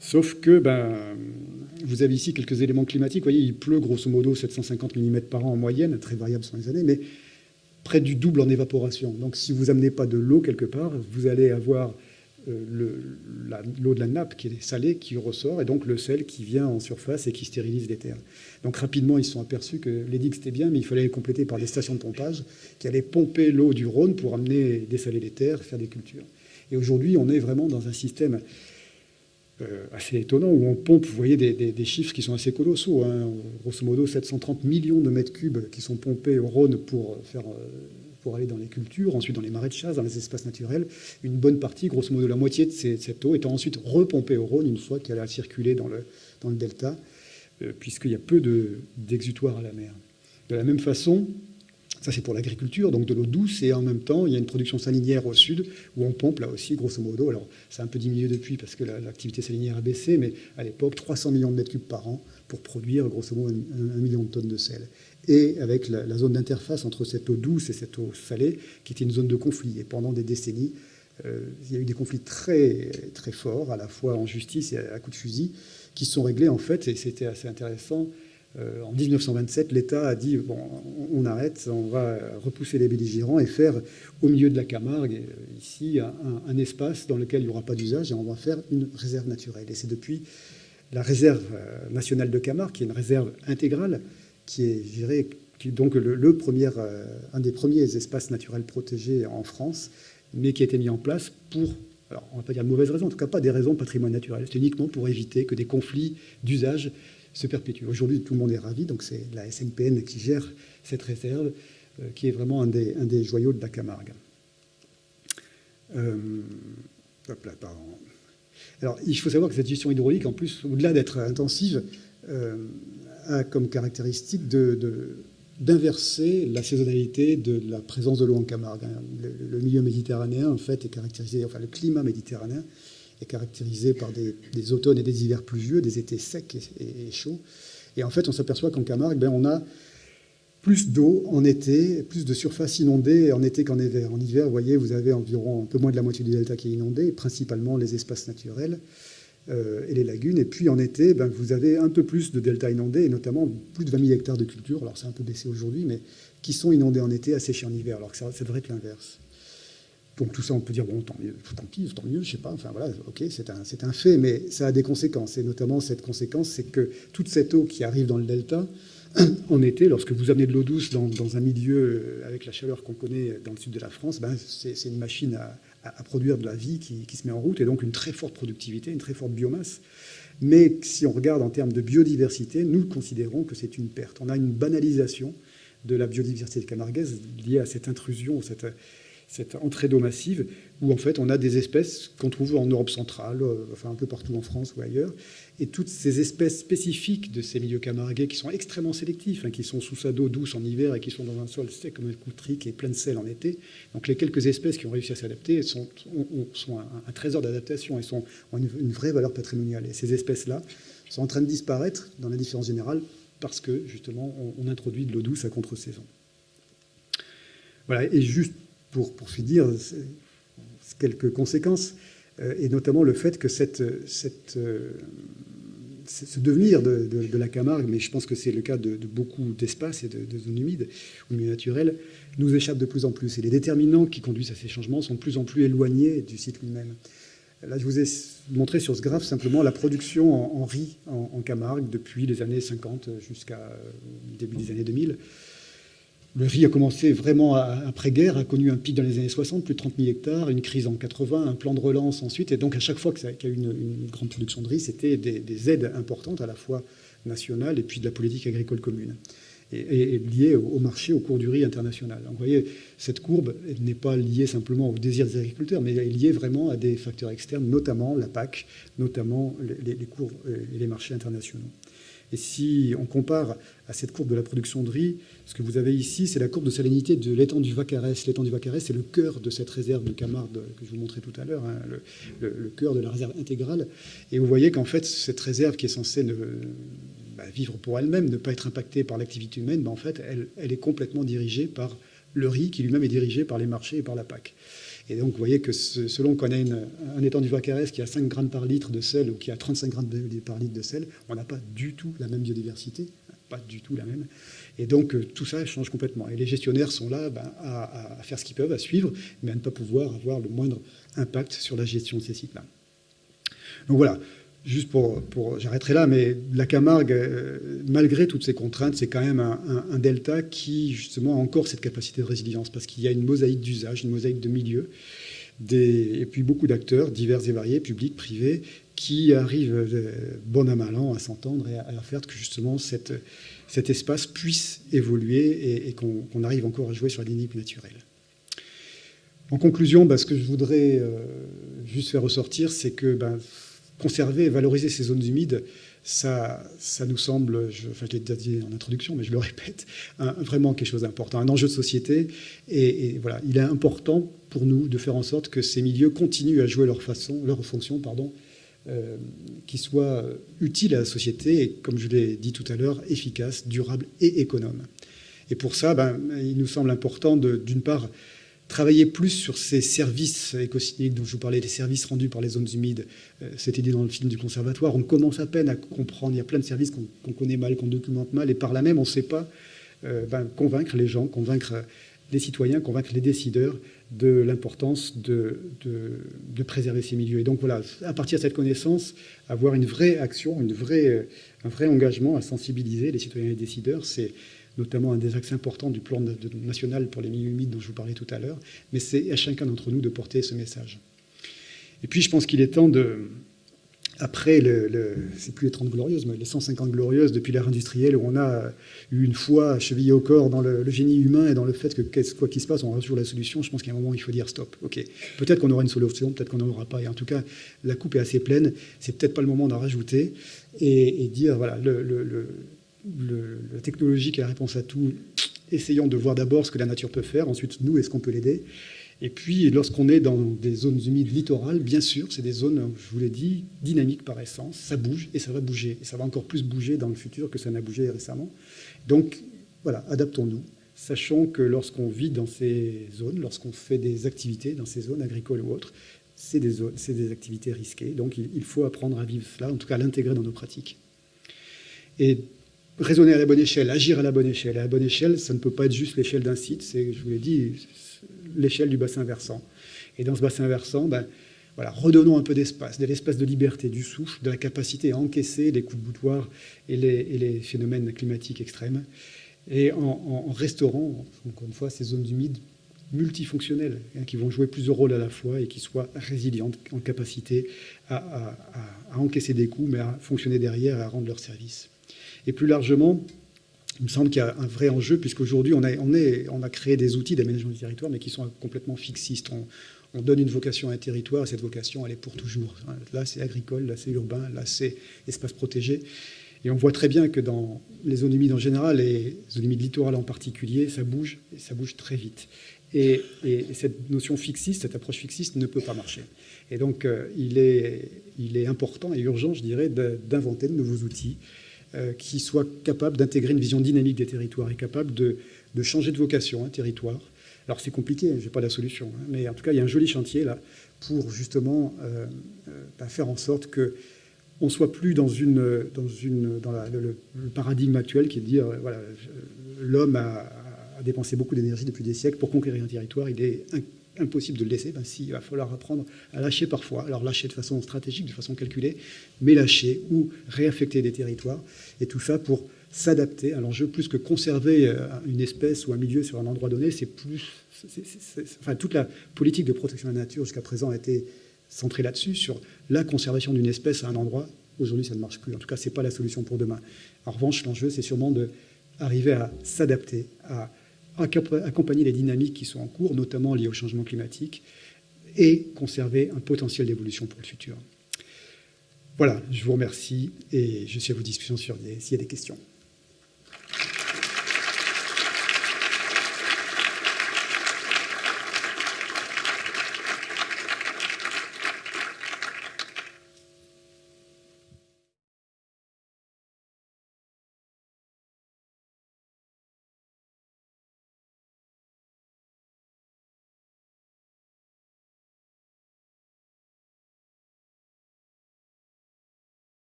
Sauf que ben, vous avez ici quelques éléments climatiques. Vous voyez, il pleut grosso modo 750 mm par an en moyenne, très variable sur les années, mais près du double en évaporation. Donc si vous amenez pas de l'eau quelque part, vous allez avoir l'eau de la nappe qui est salée qui ressort, et donc le sel qui vient en surface et qui stérilise les terres. Donc rapidement, ils se sont aperçus que les digues, c'était bien, mais il fallait les compléter par des stations de pompage qui allaient pomper l'eau du Rhône pour amener, dessaler les terres, faire des cultures. Et aujourd'hui, on est vraiment dans un système euh, assez étonnant où on pompe, vous voyez, des, chiffres qui sont assez colossaux. Hein. Grosso modo, 730 millions de mètres cubes qui sont pompés au Rhône pour faire euh, pour aller dans les cultures, ensuite dans les marais de chasse, dans les espaces naturels. Une bonne partie, grosso modo la moitié de cette eau, étant ensuite repompée au Rhône une fois qu'elle a circulé dans le, dans le delta, euh, puisqu'il y a peu d'exutoires à la mer. De la même façon, ça c'est pour l'agriculture, donc de l'eau douce, et en même temps, il y a une production salinière au sud, où on pompe là aussi, grosso modo. Alors, ça a un peu diminué depuis parce que l'activité salinière a baissé, mais à l'époque, 300 millions de mètres cubes par an pour produire, grosso modo, un million de tonnes de sel et avec la, zone d'interface entre cette eau douce et cette eau salée, qui était une zone de conflit. Et pendant des décennies, euh, il y a eu des conflits très, très forts, à la fois en justice et à, coups de fusil, qui sont réglés en fait, et c'était assez intéressant. Euh, en 1927, l'État a dit bon, on, arrête, on va repousser les belligérants et faire au milieu de la Camargue, euh, ici, un, un espace dans lequel il n'y aura pas d'usage, et on va faire une réserve naturelle. Et c'est depuis la réserve nationale de Camargue, qui est une réserve intégrale, qui est géré, qui donc le, premier, euh, un des premiers espaces naturels protégés en France, mais qui a été mis en place pour, alors on ne va pas dire de mauvaises raisons, en tout cas pas des raisons patrimoine naturel, c'est uniquement pour éviter que des conflits d'usage se perpétuent. Aujourd'hui, tout le monde est ravi, donc c'est la SNPN qui gère cette réserve, euh, qui est vraiment un des, un des, joyaux de la Camargue. Euh. Alors, il faut savoir que cette gestion hydraulique, en plus, au-delà d'être intensive, a comme caractéristique d'inverser la saisonnalité de la présence de l'eau en Camargue. Le, milieu méditerranéen, en fait, est caractérisé, enfin, le climat méditerranéen est caractérisé par des, automnes et des hivers pluvieux, des étés secs et, chauds. Et en fait, on s'aperçoit qu'en Camargue, ben, on a plus d'eau en été, plus de surface inondée en été qu'en hiver. En hiver, vous voyez, vous avez environ un peu moins de la moitié du delta qui est inondé, principalement les espaces naturels. Euh, et les lagunes. Et puis en été, ben, vous avez un peu plus de delta inondés, et notamment plus de 20 000 hectares de culture, alors c'est un peu baissé aujourd'hui, mais qui sont inondés en été, asséchés en hiver, alors que ça, devrait être l'inverse. Donc tout ça, on peut dire, bon, tant mieux, tant pis, tant mieux, je sais pas, enfin voilà, ok, c'est un, un, fait, mais ça a des conséquences. Et notamment, cette conséquence, c'est que toute cette eau qui arrive dans le delta, en été, lorsque vous amenez de l'eau douce dans, un milieu avec la chaleur qu'on connaît dans le sud de la France, ben, c'est une machine à, à, produire de la vie qui, se met en route, et donc une très forte productivité, une très forte biomasse. Mais si on regarde en termes de biodiversité, nous considérons que c'est une perte. On a une banalisation de la biodiversité camarguaise liée à cette intrusion, cette, cette entrée d'eau massive, où en fait on a des espèces qu'on trouve en Europe centrale, euh, enfin un peu partout en France ou ailleurs, et toutes ces espèces spécifiques de ces milieux camarguais qui sont extrêmement sélectifs, hein, qui sont sous sa d'eau douce en hiver et qui sont dans un sol sec comme un coutri qui est plein de sel en été. Donc les quelques espèces qui ont réussi à s'adapter sont, un, trésor d'adaptation et sont, ont une, vraie valeur patrimoniale. Et ces espèces-là sont en train de disparaître dans la différence générale parce que justement on, introduit de l'eau douce à contre-saison. Voilà, et juste pour, pour finir, quelques conséquences, et notamment le fait que euh, ce devenir de, la Camargue, mais je pense que c'est le cas de, beaucoup d'espaces et de, zones humides ou milieux naturels, nous échappe de plus en plus. Et les déterminants qui conduisent à ces changements sont de plus en plus éloignés du site lui-même. Là, je vous ai montré sur ce graphe simplement la production en, riz en, en, Camargue depuis les années 50 jusqu'à euh, début des années 2000. Le riz a commencé vraiment après-guerre, a connu un pic dans les années 60, plus de 30 000 hectares, une crise en 80, un plan de relance ensuite. Et donc, à chaque fois qu'il y a eu une, grande production de riz, c'était des, aides importantes, à la fois nationales et puis de la politique agricole commune, et, liées au, marché, au cours du riz international. Vous voyez, cette courbe n'est pas liée simplement au désir des agriculteurs, mais elle est liée vraiment à des facteurs externes, notamment la PAC, notamment les, les cours et les marchés internationaux. Et si on compare à cette courbe de la production de riz, ce que vous avez ici, c'est la courbe de salinité de l'étang du Vacarès. L'étang du Vacarès, c'est le cœur de cette réserve de Camargue que je vous montrais tout à l'heure, hein, le, cœur de la réserve intégrale. Et vous voyez qu'en fait, cette réserve qui est censée bah, vivre pour elle-même, ne pas être impactée par l'activité humaine, bah, en fait, elle est complètement dirigée par le riz, qui lui-même est dirigé par les marchés et par la PAC. Et donc, vous voyez que selon qu'on a un étang du Vacarès qui a 5 grammes par litre de sel ou qui a 35 grammes par litre de sel, on n'a pas du tout la même biodiversité. pas du tout la même. Et donc tout ça change complètement. Et les gestionnaires sont là ben, à, faire ce qu'ils peuvent, à suivre, mais à ne pas pouvoir avoir le moindre impact sur la gestion de ces sites-là. Donc voilà, juste pour, j'arrêterai là, mais la Camargue, euh, malgré toutes ces contraintes, c'est quand même un, delta qui justement a encore cette capacité de résilience, parce qu'il y a une mosaïque d'usage, une mosaïque de milieux, et puis beaucoup d'acteurs divers et variés, publics, privés, qui arrivent euh, bon à mal à s'entendre et à, faire que justement cet espace puisse évoluer et, qu'on arrive encore à jouer sur la dynamique naturelle. En conclusion, bah, ce que je voudrais euh, juste faire ressortir, c'est que bah, conserver et valoriser ces zones humides, ça, ça nous semble, je, enfin, je l'ai déjà dit en introduction, mais je le répète, vraiment quelque chose d'important, un enjeu de société. Et, voilà, il est important pour nous de faire en sorte que ces milieux continuent à jouer leur, façon, leur fonction, pardon, euh, qui soit utile à la société et, comme je l'ai dit tout à l'heure, efficace, durable et économe. Et pour ça, ben, il nous semble important, d'une part, travailler plus sur ces services écosystémiques dont je vous parlais, les services rendus par les zones humides. Euh, c'était dit dans le film du conservatoire. On commence à peine à comprendre. Il y a plein de services qu'on connaît mal, qu'on documente mal, et par là même, on ne sait pas euh, ben, convaincre les gens, convaincre les citoyens, convaincre les décideurs de l'importance de, préserver ces milieux. Et donc voilà, à partir de cette connaissance, avoir une vraie action, une vraie, un vrai engagement à sensibiliser les citoyens et les décideurs, c'est notamment un des axes importants du plan national pour les milieux humides dont je vous parlais tout à l'heure, mais c'est à chacun d'entre nous de porter ce message. Et puis je pense qu'il est temps de, après, le, c'est plus les 30 glorieuses, mais les 150 glorieuses depuis l'ère industrielle, où on a eu une fois chevillé au corps dans le, génie humain et dans le fait que quoi qu'il se passe, on aura toujours la solution. Je pense qu'à un moment, il faut dire stop. Ok, peut-être qu'on aura une solution, peut-être qu'on n'en aura pas. Et en tout cas, la coupe est assez pleine. C'est peut-être pas le moment d'en rajouter et, et dire voilà, le, la technologie qui est la réponse à tout, essayons de voir d'abord ce que la nature peut faire, ensuite nous, est-ce qu'on peut l'aider? Et puis lorsqu'on est dans des zones humides littorales, bien sûr, c'est des zones, je vous l'ai dit, dynamiques par essence, ça bouge et ça va bouger, et ça va encore plus bouger dans le futur que ça n'a bougé récemment. Donc voilà, adaptons-nous. Sachons que lorsqu'on vit dans ces zones, lorsqu'on fait des activités dans ces zones agricoles ou autres, c'est des, activités risquées. Donc il faut apprendre à vivre cela, en tout cas l'intégrer dans nos pratiques. Et raisonner à la bonne échelle, agir à la bonne échelle. À la bonne échelle, ça ne peut pas être juste l'échelle d'un site, c'est, je vous l'ai dit, l'échelle du bassin versant. Et dans ce bassin versant, ben, voilà, redonnons un peu d'espace, de l'espace de liberté, du souffle, de la capacité à encaisser les coups de boutoir et les, phénomènes climatiques extrêmes, et en, restaurant, encore une fois, ces zones humides multifonctionnelles, hein, qui vont jouer plusieurs rôles à la fois et qui soient résilientes, en capacité à, à encaisser des coups, mais à fonctionner derrière et à rendre leur service. Et plus largement, il me semble qu'il y a un vrai enjeu, puisqu'aujourd'hui, on a, créé des outils d'aménagement du territoire, mais qui sont complètement fixistes. On, donne une vocation à un territoire, et cette vocation, elle est pour toujours. Là, c'est agricole, là, c'est urbain, là, c'est espace protégé. Et on voit très bien que dans les zones humides en général, et les zones humides littorales en particulier, ça bouge, ça bouge très vite. Et, cette notion fixiste, cette approche fixiste ne peut pas marcher. Et donc, euh, il, est, important et urgent, je dirais, d'inventer de nouveaux outils qui soit capable d'intégrer une vision dynamique des territoires et capable de, changer de vocation un territoire. Alors c'est compliqué, je n'ai pas la solution, hein, mais en tout cas il y a un joli chantier là pour justement euh, euh, bah, faire en sorte que on soit plus dans une dans une dans le, paradigme actuel qui est de dire voilà l'homme a, a, dépensé beaucoup d'énergie depuis des siècles pour conquérir un territoire, il est impossible de le laisser, ben si, il va falloir apprendre à lâcher parfois. Alors lâcher de façon stratégique, de façon calculée, mais lâcher ou réaffecter des territoires. Et tout ça pour s'adapter à l'enjeu, plus que conserver euh, une espèce ou un milieu sur un endroit donné, c'est plus... enfin, toute la politique de protection de la nature jusqu'à présent a été centrée là-dessus, sur la conservation d'une espèce à un endroit. Aujourd'hui, ça ne marche plus. En tout cas, ce n'est pas la solution pour demain. En revanche, l'enjeu, c'est sûrement d'arriver à s'adapter, à accompagner les dynamiques qui sont en cours, notamment liées au changement climatique, et conserver un potentiel d'évolution pour le futur. Voilà, je vous remercie et je suis à vos discussions s'il y a des questions.